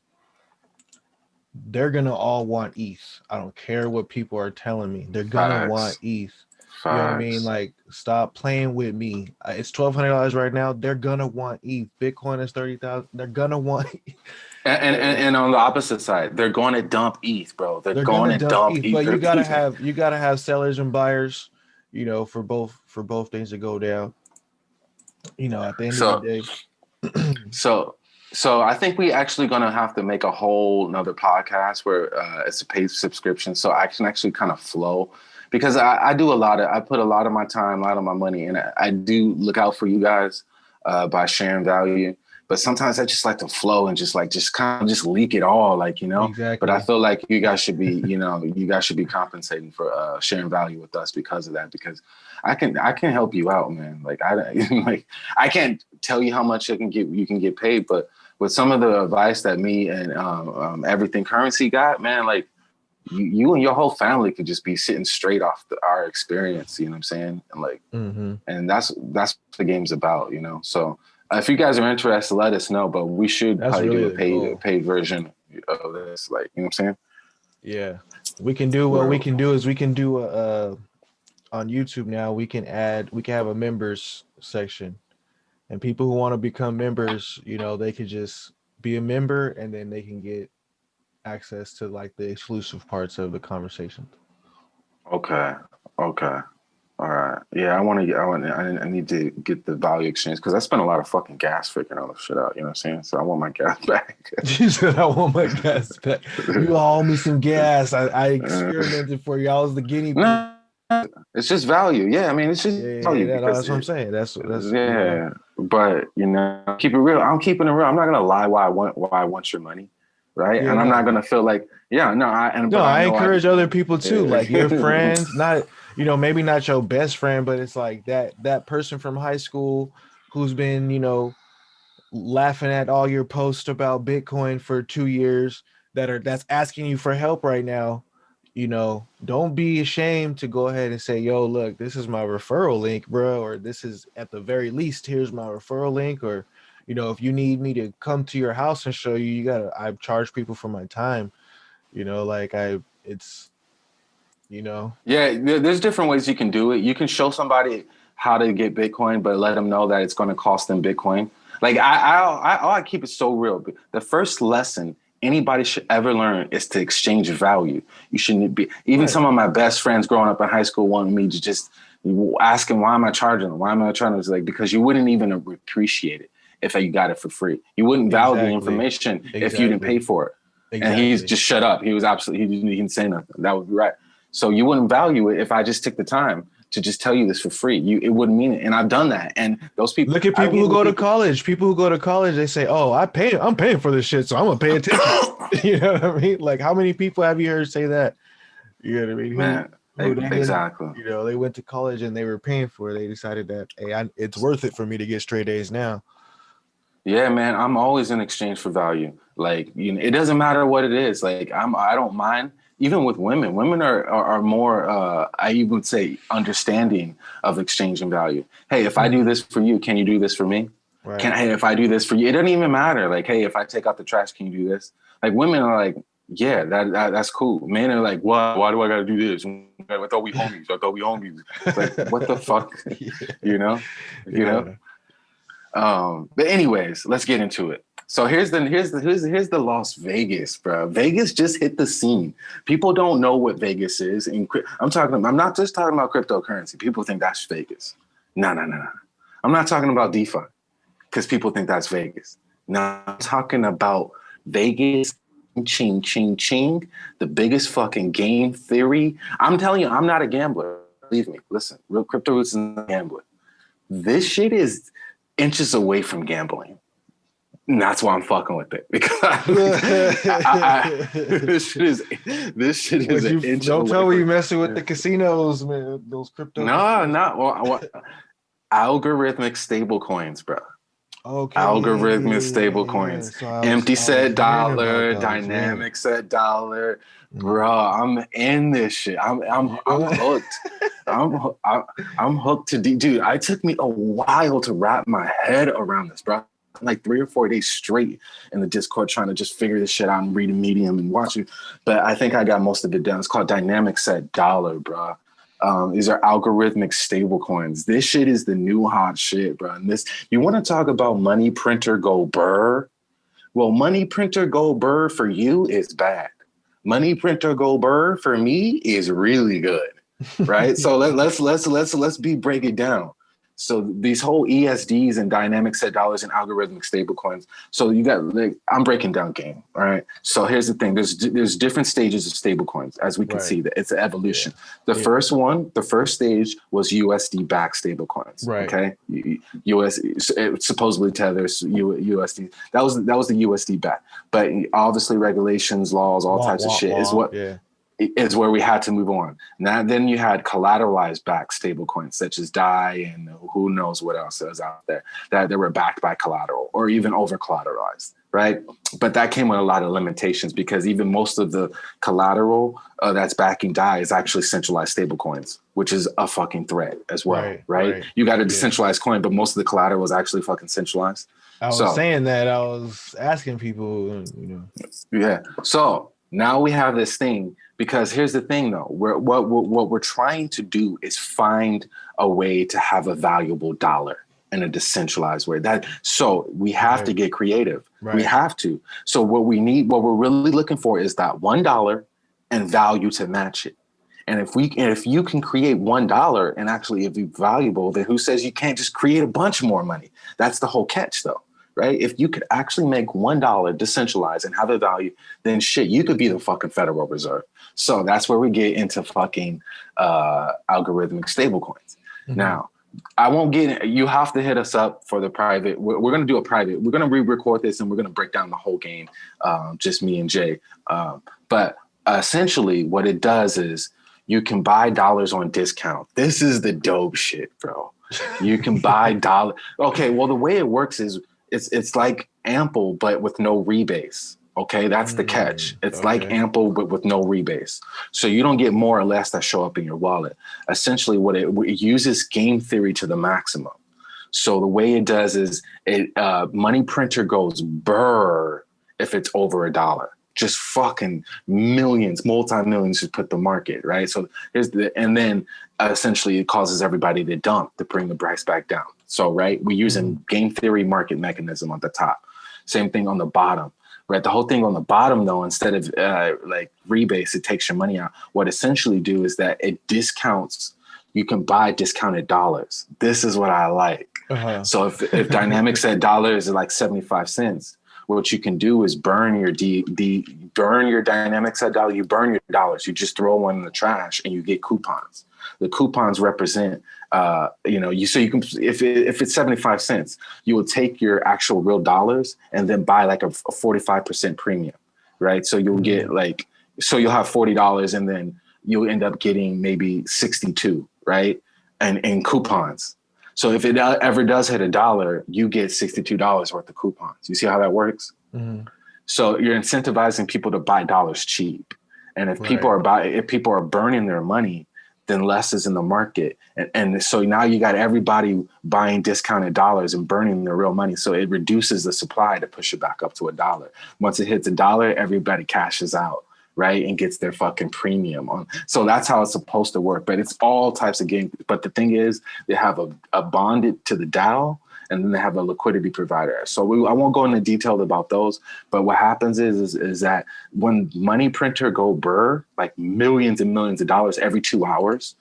they're gonna all want ETH. I don't care what people are telling me. They're gonna Facts. want ETH. Facts. You know what I mean? Like, stop playing with me. It's twelve hundred dollars right now. They're gonna want ETH. Bitcoin is thirty thousand. They're gonna want. [laughs] And, and, and on the opposite side, they're going to dump ETH, bro. They're, they're going to dump, dump ETH. ETH. But you gotta have you gotta have sellers and buyers. You know, for both for both things to go down. You know, at the end so, of the day. [clears throat] so so I think we actually gonna have to make a whole another podcast where uh, it's a paid subscription, so I can actually kind of flow because I, I, do a lot of I put a lot of my time, a lot of my money, and I, I do look out for you guys uh, by sharing value. But sometimes I just like to flow and just like just kind of just leak it all, like you know. Exactly. But I feel like you guys should be, you know, you guys should be compensating for uh, sharing value with us because of that. Because I can I can help you out, man. Like I [laughs] like I can't tell you how much I can get you can get paid, but with some of the advice that me and um, um, everything currency got, man, like you, you, and your whole family could just be sitting straight off the, our experience. You know what I'm saying? And like, mm-hmm. and that's that's what the game's about. You know. So uh, if you guys are interested, let us know. But we should that's probably really do a paid cool. paid version of this. Like, you know what I'm saying? Yeah, we can do what we can do is we can do a. Uh, on YouTube now, we can add, we can have a members section and people who want to become members, you know, they could just be a member and then they can get access to like the exclusive parts of the conversation. Okay. Okay. All right. Yeah, I want to get. I want. I need to get the value exchange because I spent a lot of fucking gas figuring all this shit out. You know what I'm saying? So I want my gas [laughs] back. [laughs] you said I want my gas back. You all [laughs] owe me some gas. I, I uh, experimented for you. I was the guinea pig. It's just value. Yeah, I mean, it's just yeah, value. Yeah, that's what I'm saying. That's that's yeah. But you know, keep it real. I'm keeping it real. I'm not gonna lie why I want why I want your money, right? Yeah. And I'm not gonna feel like yeah, no. I and no, I, I encourage I, other people too, like your friends, [laughs] not you know maybe not your best friend, but it's like that that person from high school who's been you know laughing at all your posts about Bitcoin for two years that are that's asking you for help right now you know, don't be ashamed to go ahead and say, yo, look, this is my referral link, bro, or this is at the very least, here's my referral link, or you know, if you need me to come to your house and show you, you gotta I charge people for my time. You know, like I it's you know. Yeah, there's different ways you can do it. You can show somebody how to get Bitcoin, but let them know that it's gonna cost them Bitcoin. Like I I I, I keep it so real. The first lesson anybody should ever learn is to exchange value. You shouldn't be, even right. some of my best friends growing up in high school wanted me to just ask them, why am I charging them? Why am I charging them? It's like, because you wouldn't even appreciate it if you got it for free. You wouldn't value exactly. the information exactly. if you didn't pay for it. Exactly. And he's just shut up. He was absolutely, he didn't, he didn't say nothing. That would be right. So you wouldn't value it if I just took the time to just tell you this for free. You it wouldn't mean it. And I've done that. And those people look at people who go people, to college. People who go to college, they say, Oh, I pay I'm paying for this shit, so I'm gonna pay attention. [coughs] [laughs] you know what I mean? Like how many people have you heard say that? You know what I mean? Man, who, who exactly. you know, they went to college and they were paying for it. They decided that hey, I, it's worth it for me to get straight A's now. Yeah, man, I'm always in exchange for value. Like, you know, it doesn't matter what it is. Like, I'm I don't mind even with women, women are are, are more uh, I would say understanding of exchanging value. Hey, if I do mm-hmm. this for you, can you do this for me? Right. Can hey, if I do this for you, it doesn't even matter. Like, hey, if I take out the trash, can you do this? Like, women are like, yeah, that, that that's cool. Men are like, why? Why do I gotta do this? I thought we homies. I thought we homies. Like, what the [laughs] fuck? yeah. You know, you yeah. know. Um, but anyways, let's get into it. So here's the here's the here's, here's the Las Vegas, bro. Vegas just hit the scene. People don't know what Vegas is. And I'm talking. I'm not just talking about cryptocurrency. People think that's Vegas. No, no, no, no. I'm not talking about DeFi because people think that's Vegas. No, I'm talking about Vegas. Ching, ching, ching. The biggest fucking game theory. I'm telling you, I'm not a gambler. Believe me. Listen, real crypto roots is not a gambler. This shit is inches away from gambling And that's why I'm fucking with it [laughs] because I, I, [laughs] this shit is this shit is you, an inch don't tell me you messing with the casinos, man. Those crypto. No, not well, I want algorithmic stable coins, bro. Okay. algorithmic stable coins. So was- Empty was set dollar, those, yeah. dynamic set dollar. Mm-hmm. Bro, I'm in this shit. I'm I'm I'm [laughs] hooked. I'm I'm, I'm hooked to D. Dude, it took me a while to wrap my head around this, bro. Like three or four days straight in the Discord trying to just figure this shit out and read a Medium and watch it. But I think I got most of it done. It's called Dynamic Set Dollar, bro. Um, these are algorithmic stable coins. This shit is the new hot shit, bro. And this, you want to talk about money printer go burr? Well, money printer go burr for you is bad. Money printer go burr for me is really good, right? [laughs] so let, let's let's let's let's be break it down. So these whole ESDs and dynamic set dollars and algorithmic stable coins. So you got like I'm breaking down game, all right? So here's the thing: there's there's different stages of stable coins, as we can Right. see that it's an evolution. The Yeah. first one, the first stage was USD backed stable coins. Right. Okay. US it supposedly tethers USD. That was that was the USD back. But obviously regulations, laws, all Wah, types of wah, shit is what Yeah. Is where we had to move on. Now then you had collateralized backed stable coins such as DAI and who knows what else is out there that they were backed by collateral or even over collateralized, right? But that came with a lot of limitations because even most of the collateral uh, that's backing DAI is actually centralized stable coins, which is a fucking threat as well, Right, right? right. You got a Yeah. decentralized coin, but most of the collateral is actually fucking centralized. I was So- saying that. I was asking people, you know. Yeah. So now we have this thing because here's the thing though. We're, what, what, what we're trying to do is find a way to have a valuable dollar in a decentralized way. That so we have to get creative. Right. We have to. So what we need, what we're really looking for is that one dollar and value to match it. And if we and if you can create one dollar and actually it be valuable, then who says you can't just create a bunch more money? That's the whole catch though. Right? If you could actually make one dollar decentralized and have a value, then shit, you could be the fucking Federal Reserve. So that's where we get into fucking uh, algorithmic stablecoins. Mhm. Now, I won't get you have to hit us up for the private. We're, we're going to do a private. We're going to re-record this and we're going to break down the whole game, um, just me and Jay. Um, but essentially, what it does is you can buy dollars on discount. This is the dope shit, bro. You can buy [laughs] dollar. Okay, well, the way it works is it's it's like Ample, but with no rebase. Okay, that's the catch. Mm, It's like. Ample, but with no rebase. So you don't get more or less that show up in your wallet. Essentially, what it, it uses game theory to the maximum. So the way it does is it uh, money printer goes burr if it's over a dollar. Just fucking millions, multi millions to put the market right. So here's the and then uh, essentially it causes everybody to dump to bring the price back down. So right, we're using game theory market mechanism on the top. Same thing on the bottom. Right, the whole thing on the bottom though, instead of uh, like rebase, it takes your money out. What essentially do is that it discounts. You can buy discounted dollars. This is what I like. Uh-huh. So if, if dynamic set dollars is like 75 cents, what you can do is burn your D, D burn your dynamic set dollar, you burn your dollars, you just throw one in the trash and you get coupons. The coupons represent uh, you know, you so you can if it, if it's 75 cents, you will take your actual real dollars and then buy like a, a 45% premium, right? So you'll get like so you'll have $40 and then you'll end up getting maybe 62, right? And in coupons. So if it uh, ever does hit a dollar, you get $62 worth of coupons. You see how that works? Mhm. So you're incentivizing people to buy dollars cheap. And if people Right. are buy, if people are burning their money, then less is in the market. And, and so now you got everybody buying discounted dollars and burning their real money. So it reduces the supply to push it back up to a dollar. Once it hits a dollar, everybody cashes out, right? And gets their fucking premium on. So that's how it's supposed to work. But it's all types of games. But the thing is, they have a, a bonded to the DAO and then they have a liquidity provider. So we, I won't go into detail about those, but what happens is, is is that when money printer go burr, like millions and millions of dollars every two hours,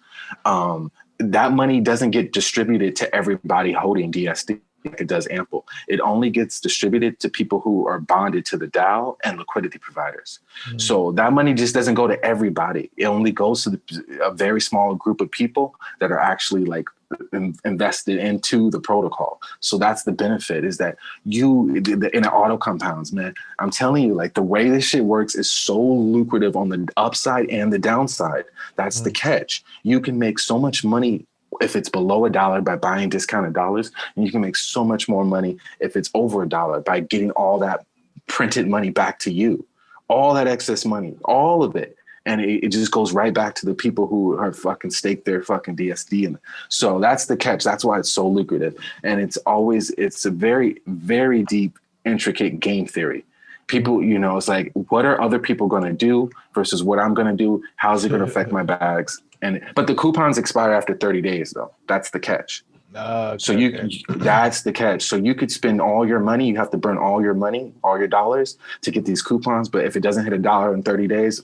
um, that money doesn't get distributed to everybody holding DSD like it does Ample. It only gets distributed to people who are bonded to the DAO and liquidity providers. Mm. So that money just doesn't go to everybody. It only goes to the, a very small group of people that are actually like in, invested into the protocol. So that's the benefit is that you in the auto compounds, man. I'm telling you, like the way this shit works is so lucrative on the upside and the downside. That's mm. the catch. You can make so much money if it's below a dollar by buying discounted dollars, and you can make so much more money if it's over a dollar by getting all that printed money back to you, all that excess money, all of it. And it, it just goes right back to the people who are fucking stake their fucking DSD. And so that's the catch. That's why it's so lucrative. And it's always, it's a very, very deep, intricate game theory people, you know, it's like, what are other people going to do versus what I'm going to do? How's it going to affect my bags? And but the coupons expire after 30 days though. That's the catch. Uh, so you okay. that's the catch. So you could spend all your money, you have to burn all your money, all your dollars to get these coupons. But if it doesn't hit a dollar in 30 days,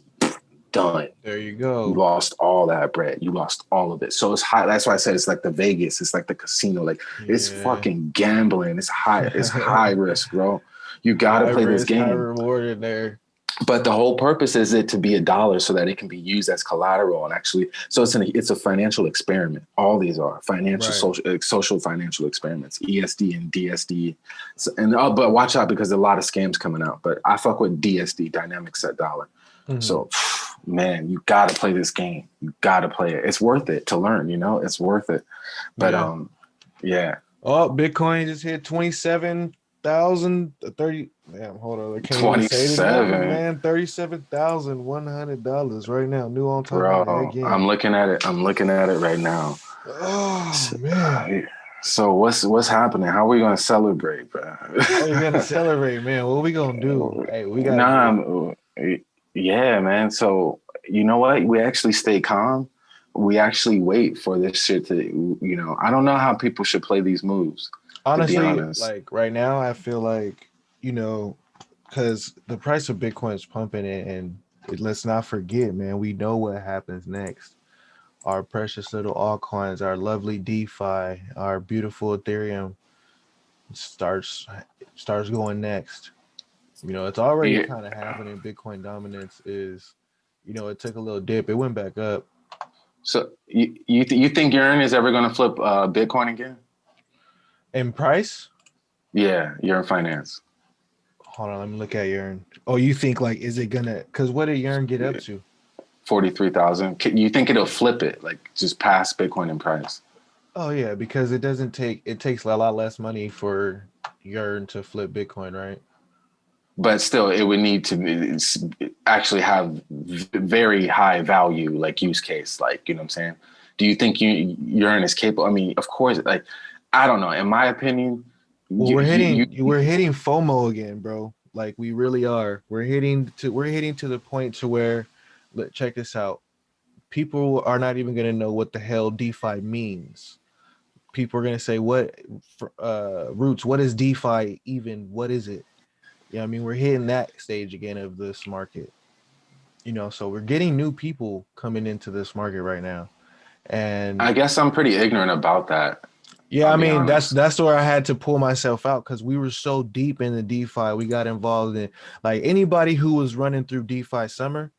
done. There you go. You lost all that bread. You lost all of it. So it's high. That's why I said it's like the Vegas. It's like the casino. Like yeah. it's fucking gambling. It's high. It's [laughs] high risk, bro. You got to play risk, this game. High reward in there but the whole purpose is it to be a dollar so that it can be used as collateral and actually so it's an it's a financial experiment all these are financial right. social uh, social financial experiments esd and dsd so, and uh, but watch out because a lot of scams coming out but i fuck with dsd dynamic set dollar mm-hmm. so man you got to play this game you got to play it it's worth it to learn you know it's worth it but yeah. um yeah oh bitcoin just hit 27 thousand thirty. Damn, hold on. Twenty-seven, man. Thirty-seven thousand one hundred dollars right now. New on top. Bro, I'm looking at it. I'm looking at it right now. Oh man. So what's what's happening? How are we gonna celebrate, bro? oh, you gonna [laughs] celebrate, man. What are we gonna do? Hey, we got. Nah, yeah, man. So you know what? We actually stay calm. We actually wait for this shit to, you know. I don't know how people should play these moves honestly, like right now, I feel like you know, because the price of Bitcoin is pumping, and let's not forget, man, we know what happens next. Our precious little altcoins, our lovely DeFi, our beautiful Ethereum starts starts going next. You know, it's already yeah. kind of happening. Bitcoin dominance is, you know, it took a little dip. It went back up. So you you, th you think Yearn is ever going to flip uh, Bitcoin again? In price? Yeah, Yearn finance. Hold on, let me look at Yearn. Oh, you think like is it gonna cause what did Yearn get up to? Forty-three thousand. You think it'll flip it, like just pass Bitcoin in price? Oh yeah, because it doesn't take it takes a lot less money for Yearn to flip Bitcoin, right? But still, it would need to actually have very high value, like use case, like you know what I'm saying. Do you think you Yearn is capable? I mean, of course, like I don't know. In my opinion, well, you, we're hitting you, you, we're hitting FOMO again, bro. Like we really are. We're hitting to we're hitting to the point to where let check this out. People are not even gonna know what the hell DeFi means. People are gonna say, "What uh, roots? What is DeFi even? What is it?" Yeah, I mean, we're hitting that stage again of this market. You know, so we're getting new people coming into this market right now, and I guess I'm pretty ignorant about that. Yeah, I mean that's that's where I had to pull myself out because we were so deep in the DeFi. We got involved in like anybody who was running through DeFi summer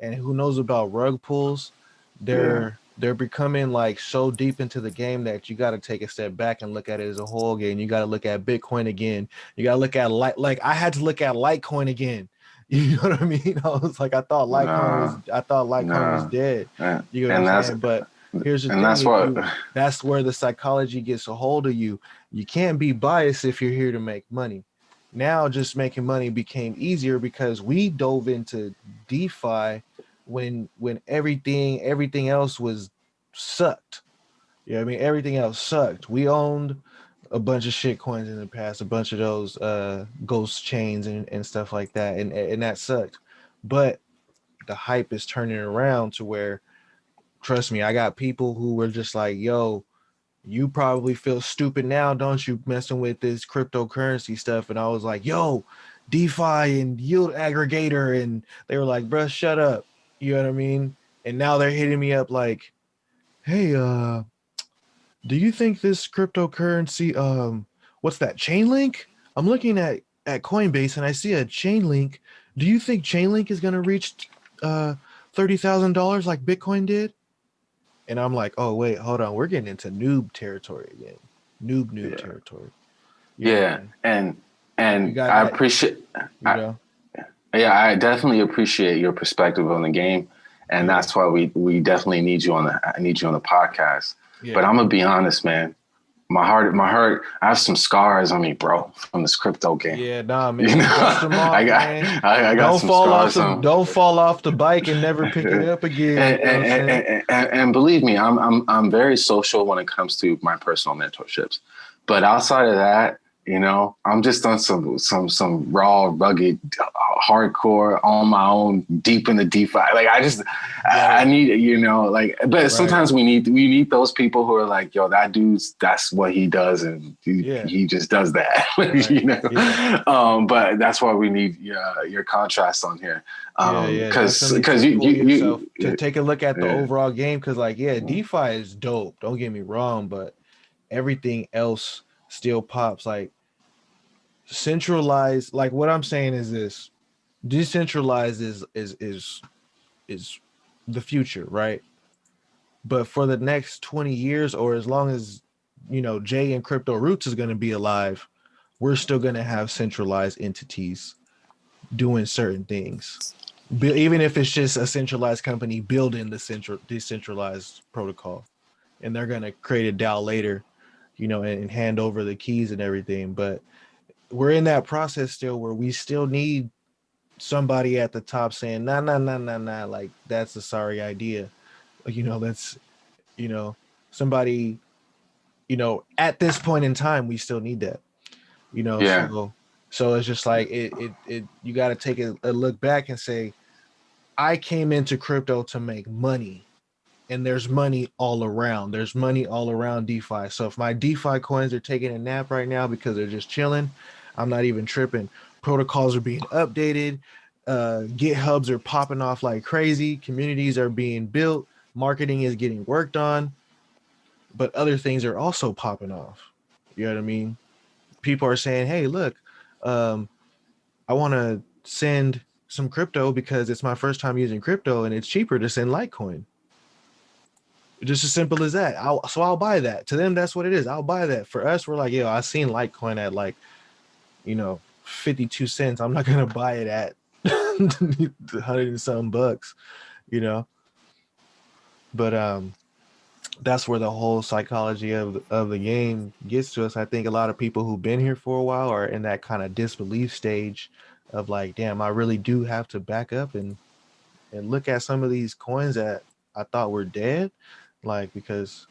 and who knows about rug pulls, they're. They're becoming like so deep into the game that you got to take a step back and look at it as a whole game. You got to look at Bitcoin again. You got to look at like like I had to look at Litecoin again. [laughs] You know what I mean? [laughs] I was like, I thought Litecoin nah, was I thought Litecoin nah. was dead. Eh, you know what and I'm saying? But Here's the and thing, that's what you, that's where the psychology gets a hold of you. You can't be biased if you're here to make money. Now just making money became easier because we dove into DeFi when when everything everything else was sucked. Yeah, I mean everything else sucked. We owned a bunch of shit coins in the past, a bunch of those uh ghost chains and, and stuff like that, and and that sucked. But the hype is turning around to where trust me, I got people who were just like, yo, you probably feel stupid now, don't you, messing with this cryptocurrency stuff? And I was like, yo, DeFi and yield aggregator. And they were like, bruh, shut up. You know what I mean? And now they're hitting me up like, hey, uh, do you think this cryptocurrency, um, what's that, Chainlink? I'm looking at, at Coinbase and I see a Chainlink. Do you think Chainlink is going to reach uh, $30,000 like Bitcoin did? and I'm like, oh wait, hold on, we're getting into noob territory again, noob noob Yeah. territory. You know what I Yeah, and and I appreciate. You know? Yeah, I definitely appreciate your perspective on the game, and that's why we we definitely need you on the I need you on the podcast. yeah. But I'm gonna be honest, man. My heart, my heart. I have some scars on me, bro, from this crypto game. yeah, nah, man. You know, [laughs] off, I got, man. I, I got don't some fall off scars the on. don't fall off the bike and never pick it up again. and, you know what I'm and, and, and, and believe me, I'm I'm I'm very social when it comes to my personal mentorships. But outside of that, you know, I'm just on some some some raw, rugged, hardcore, on my own, deep in the DeFi. Like I just, I, I need, you know, like. But Right. sometimes we need we need those people who are like, yo, that dude's that's what he does, and he, Yeah. he just does that, [laughs] Right. you know. Yeah. Um, but that's why we need uh, your contrast on here, um, because definitely because you pull you, you to take a look at the yeah. overall game because like yeah defi is dope don't get me wrong but everything else still pops like centralized like what i'm saying is this decentralized is is is is the future right? But for the next 20 years or as long as you know jay and crypto roots is going to be alive we're still going to have centralized entities doing certain things. Even if it's just a centralized company building the central decentralized protocol and they're going to create a DAO later you know and, and hand over the keys and everything but we're in that process still where we still need somebody at the top saying nah nah nah nah nah like that's a sorry idea. You know that's you know somebody you know at this point in time we still need that you know Yeah. so so it's just like it it, it you got to take a, a look back and say i came into crypto to make money and there's money all around. There's money all around defi. So if my defi coins are taking a nap right now because they're just chilling i'm not even tripping. Protocols are being updated. Uh githubs are popping off like crazy. Communities are being built. Marketing is getting worked on. But other things are also popping off. You know what i mean? People are saying hey look um i want to send some crypto because it's my first time using crypto and it's cheaper to send litecoin. Just as simple as that. I'll, so i'll buy that. To them that's what it is. I'll buy that. For us we're like yo i seen litecoin at like you know 52 cents i'm not gonna [laughs] buy it at [laughs] 100 and some bucks you know? But um that's where the whole psychology of of the game gets to us. I think a lot of people who've been here for a while are in that kind of disbelief stage of like damn i really do have to back up and and look at some of these coins that i thought were dead like because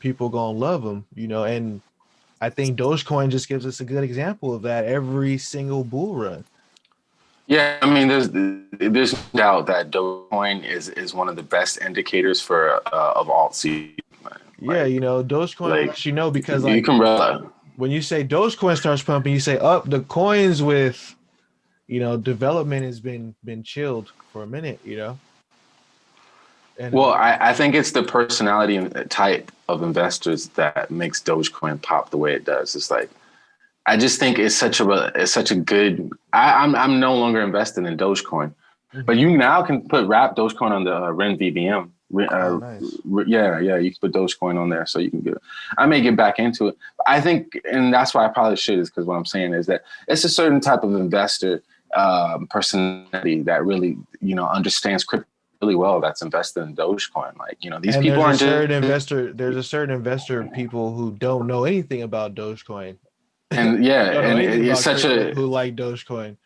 people gonna love them you know? And i think dogecoin just gives us a good example of that every single bull run Yeah, I mean, there's there's no doubt that Dogecoin is is one of the best indicators for uh, of alt seed. man. yeah you know dogecoin like, lets you know because you can rely. when you say Dogecoin starts pumping, you say up the coins with, you know, development has been been chilled for a minute, you know. And Well, I, I think it's the personality and type of investors that makes Dogecoin pop the way it does. It's like I just think it's such a it's such a good. I, I'm I'm no longer invested in Dogecoin, Mhm. but you now can put wrap Dogecoin on the uh, RenVM. Uh, Oh, nice. yeah, yeah, you can put Dogecoin on there, so you can get. It. I may get back into it. I think, and that's why I probably should, is because what I'm saying is that it's a certain type of investor um, personality that really, you know, understands crypto really well. That's invested in Dogecoin. Like, you know, these and people aren't certain just, investor. There's a certain investor people who don't know anything about Dogecoin. and [laughs] yeah, and it's such a who like Dogecoin.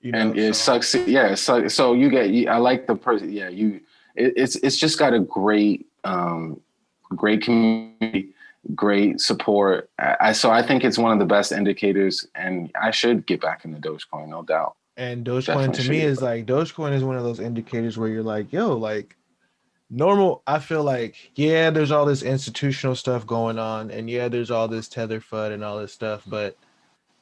You know, and it so- sucks. Yeah, so so you get. you- I like the person. Yeah, you. It, it's it's just got a great um, great community, great support. I, I so I think it's one of the best indicators, and I should get back into Dogecoin, no doubt. And Dogecoin Definitely to me is like Dogecoin is one of those indicators where you're like, yo, like normal. I feel like, yeah, there's all this institutional stuff going on, and yeah, there's all this tether fud and all this stuff, but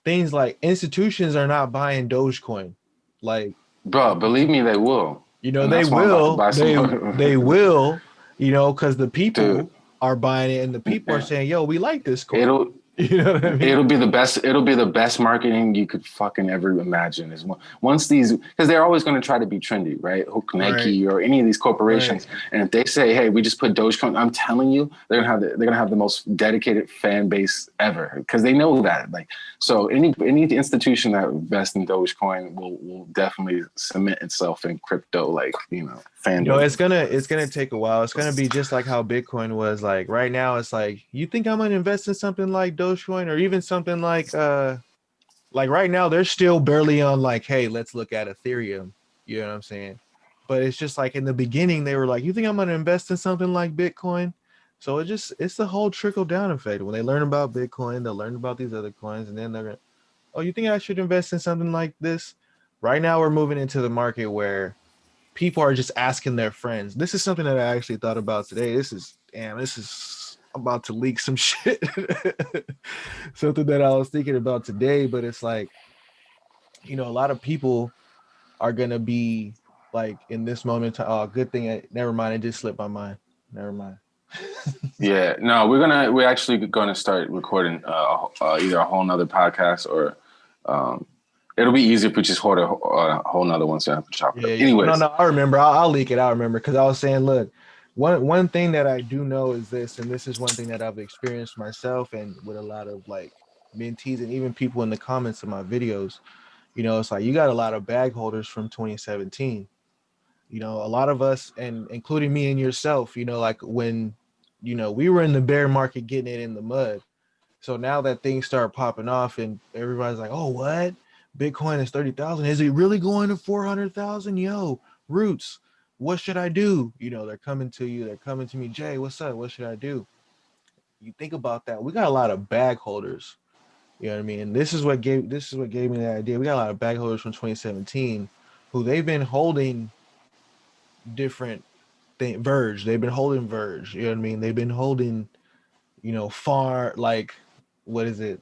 things like institutions are not buying Dogecoin. Like, Bro, believe me, they will. you know, And they that's why I'm about to will, they they [laughs] will, you know, because the people Dude. are buying it and the people are [clears throat] saying, yo, we like this coin. It'll [laughs] You know what I mean? It'll be the best. It'll be the best marketing you could fucking ever imagine. Is once these because they're always going to try to be trendy, right? Hook Nike right. or any of these corporations, right. and if they say, "Hey, we just put Dogecoin," I'm telling you, they're gonna have the, they're gonna have the most dedicated fan base ever because they know that. Like, so any any institution that invests in Dogecoin will will definitely cement itself in crypto, like you know, fan. No, it's gonna it's gonna take a while. It's gonna be just like how Bitcoin was. Like right now, it's like you think I'm gonna invest in something like Dogecoin or even something like uh like right now they're still barely on like hey let's look at ethereum you know what i'm saying but it's just like in the beginning they were like you think i'm to invest in something like bitcoin so it just it's the whole trickle down effect when they learn about bitcoin they'll learn about these other coins and then they're gonna oh you think i should invest in something like this right now we're moving into the market where people are just asking their friends this is something that i actually thought about today this is damn this is about to leak some [laughs] shit. Something that I was thinking about today, but it's like, you know, a lot of people are gonna be like in this moment. Oh, good thing. I, never mind. It just slipped my mind. Never mind. [laughs] yeah, no, we're gonna we're actually gonna start recording uh, uh, either a whole nother podcast or um, it'll be easier if we just hold a, a whole nother one so I chop it yeah, up. Anyways, no, no, I remember. I'll, I'll leak it. I remember because I was saying, look, one one thing that I do know is this, and this is one thing that I've experienced myself and with a lot of like mentees and even people in the comments of my videos. You know, it's like you got a lot of bag holders from 2017. You know, a lot of us, and including me and yourself, you know, like when you know we were in the bear market getting it in the mud. So now that things start popping off and everybody's like, oh, what? Bitcoin is 30,000. Is it really going to 400,000? Yo, roots what should I do? You know, they're coming to you, they're coming to me, Jay, what's up? What should I do? You think about that. We got a lot of bag holders. You know what I mean? And this is what gave this is what gave me the idea. We got a lot of bag holders from 2017 who they've been holding different thing Verge. They've been holding Verge. You know what I mean? They've been holding, you know, far like what is it?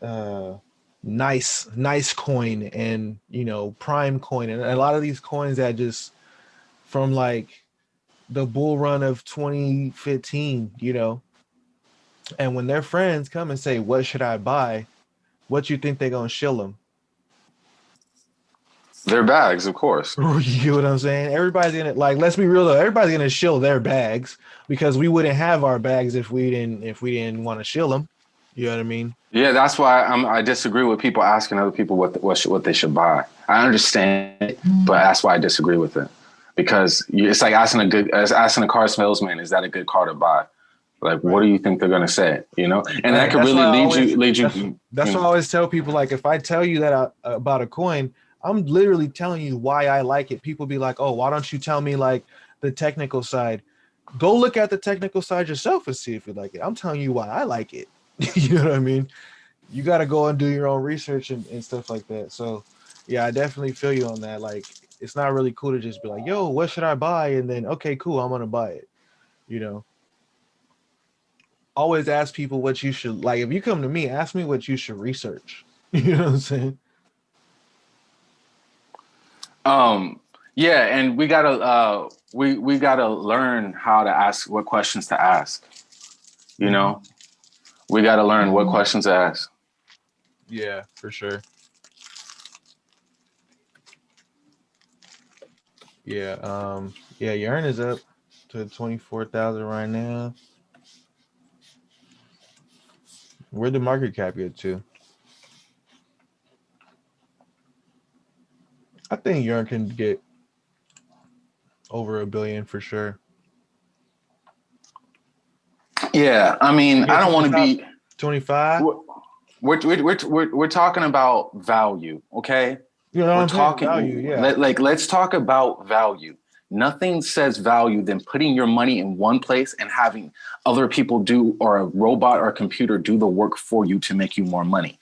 Uh nice nice coin and you know prime coin and a lot of these coins that just from like the bull run of 2015, you know. And when their friends come and say, "What should I buy?" What you think they're gonna shill them? Their bags, of course. [laughs] you know what I'm saying? Everybody's gonna like. Let's be real though. Everybody's gonna shill their bags because we wouldn't have our bags if we didn't if we didn't want to shill them. You know what I mean? Yeah, that's why I'm, I disagree with people asking other people what what what they should buy. I understand it, mm-hmm. but that's why I disagree with it because you, it's like asking a good asking a car salesman, is that a good car to buy? Like, right. what do you think they're gonna say? You know, and right. that could that's really lead always, you lead you. That's, that's you know. why I always tell people like, if I tell you that I, about a coin, I'm literally telling you why I like it. People be like, oh, why don't you tell me like the technical side? Go look at the technical side yourself and see if you like it. I'm telling you why I like it. [laughs] you know what I mean? You got to go and do your own research and, and stuff like that. So, yeah, I definitely feel you on that. Like, it's not really cool to just be like, yo, what should I buy? And then, okay, cool, I'm gonna buy it. You know. Always ask people what you should like. If you come to me, ask me what you should research. [laughs] You know what I'm saying? Um, yeah, and we gotta uh we we gotta learn how to ask what questions to ask. You know, we gotta learn what questions to ask. Yeah, for sure. Yeah, um, yeah, Yearn is up to 24,000 right now. Where'd the market cap get to? I think Yearn can get over a billion for sure. Yeah, I mean, I don't want to be 25. We're, we're, we're, we're, we're talking about value, okay? You know, we're talking value, yeah. Let, like let's talk about value. Nothing says value than putting your money in one place and having other people do or a robot or a computer do the work for you to make you more money.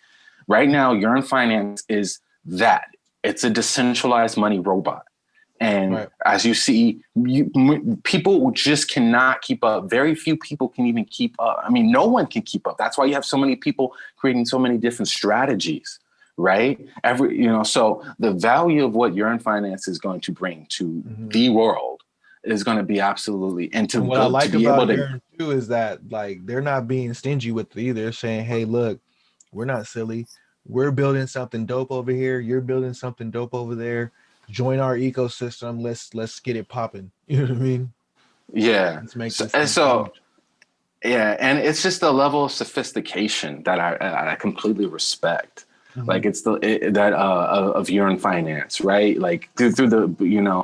Right now, Yearn Finance is that. It's a decentralized money robot. And right. as you see, you, people just cannot keep up. Very few people can even keep up. I mean, no one can keep up. That's why you have so many people creating so many different strategies right? Every, you know, so the value of what Yearn Finance is going to bring to mm -hmm. the world is going to be absolutely and to, And what go, I like to be about able to too is that like they're not being stingy with it either. They're saying, "Hey, look, we're not silly. We're building something dope over here. You're building something dope over there. Join our ecosystem. Let's let's get it popping." [laughs] You know what I mean? yeah Let's make So- and so- huge. yeah and it's just a level of sophistication that i i completely respect Mhm. like it's the it, that uh of- of Yearn Finance right like through, through the you know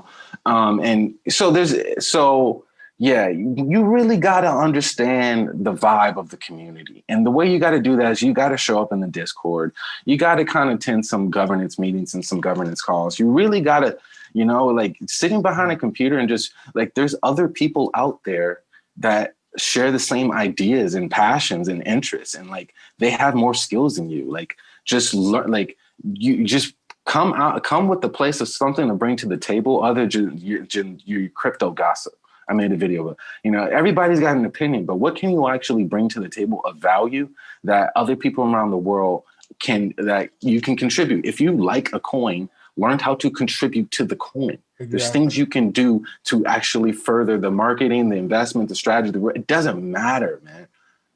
um and so there's so yeah you, really got to understand the vibe of the community. And the way you got to do that is you got to show up in the discord. You got to kind of attend some governance meetings and some governance calls. You really got to you know like sitting behind a computer and just like there's other people out there that share the same ideas and passions and interests and like they have more skills than you. Like just learn like you just come out come with the place of something to bring to the table other than your, your crypto gossip i made a video of you know everybody's got an opinion but what can you actually bring to the table of value that other people around the world can that you can contribute if you like a coin learn how to contribute to the coin there's things you can do to actually further the marketing, the investment, the strategy. The, it doesn't matter, man.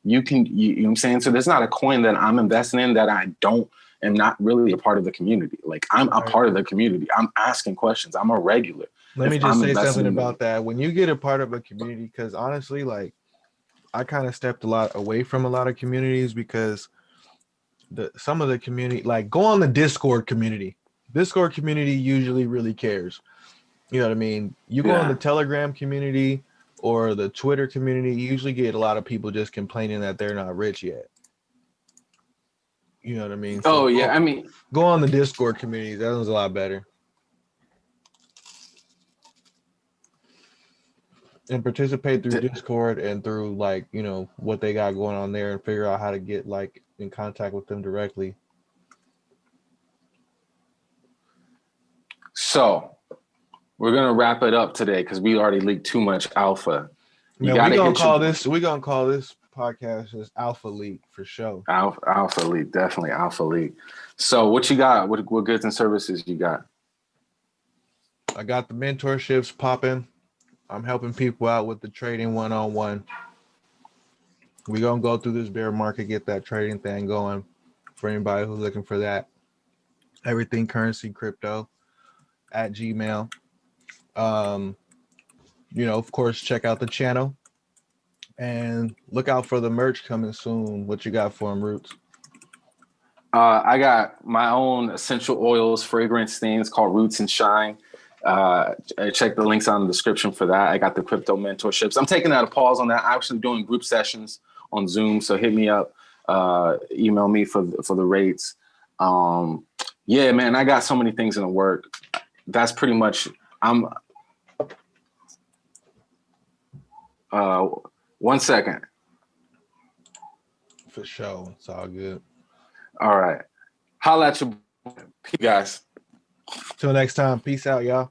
You can, you, you know what I'm saying? So there's not a coin that I'm investing in that I don't, am not really a part of the community. Like I'm a part of the community. I'm asking questions. I'm a regular. Let me just I'm say something about that. When you get a part of a community, because honestly, like I kind of stepped a lot away from a lot of communities because the some of the community, like go on the Discord community. Discord community usually really cares. You know what I mean? You go on the Telegram community or the Twitter community, you usually get a lot of people just complaining that they're not rich yet. You know what I mean? So Oh go- yeah. I mean, go on the Discord community. That one's a lot better. And participate through Di- Discord and through like you know what they got going on there and figure out how to get like in contact with them directly. so we're gonna wrap it up today because we already leaked too much alpha. You Man, we gonna call this we gonna call this podcast as Alpha Leak for sure. Alpha, alpha league, definitely alpha Leak. So what you got? What, what goods and services you got? I got the mentorships popping. I'm helping people out with the trading one on one. We're gonna go through this bear market, get that trading thing going for anybody who's looking for that. Everything currency, crypto at Gmail. Um, you know, of course, check out the channel and look out for the merch coming soon. What you got for them, Roots? Uh, I got my own essential oils, fragrance things called Roots and Shine. Uh, check the links on the description for that. I got the crypto mentorships. I'm taking out a pause on that. I'm actually doing group sessions on Zoom, so hit me up, uh, email me for for the rates. Um, yeah, man, I got so many things in the work. That's pretty much. I'm. Uh, one second. For sure. It's all good. All right. Holla at you guys. Till next time. Peace out, y'all.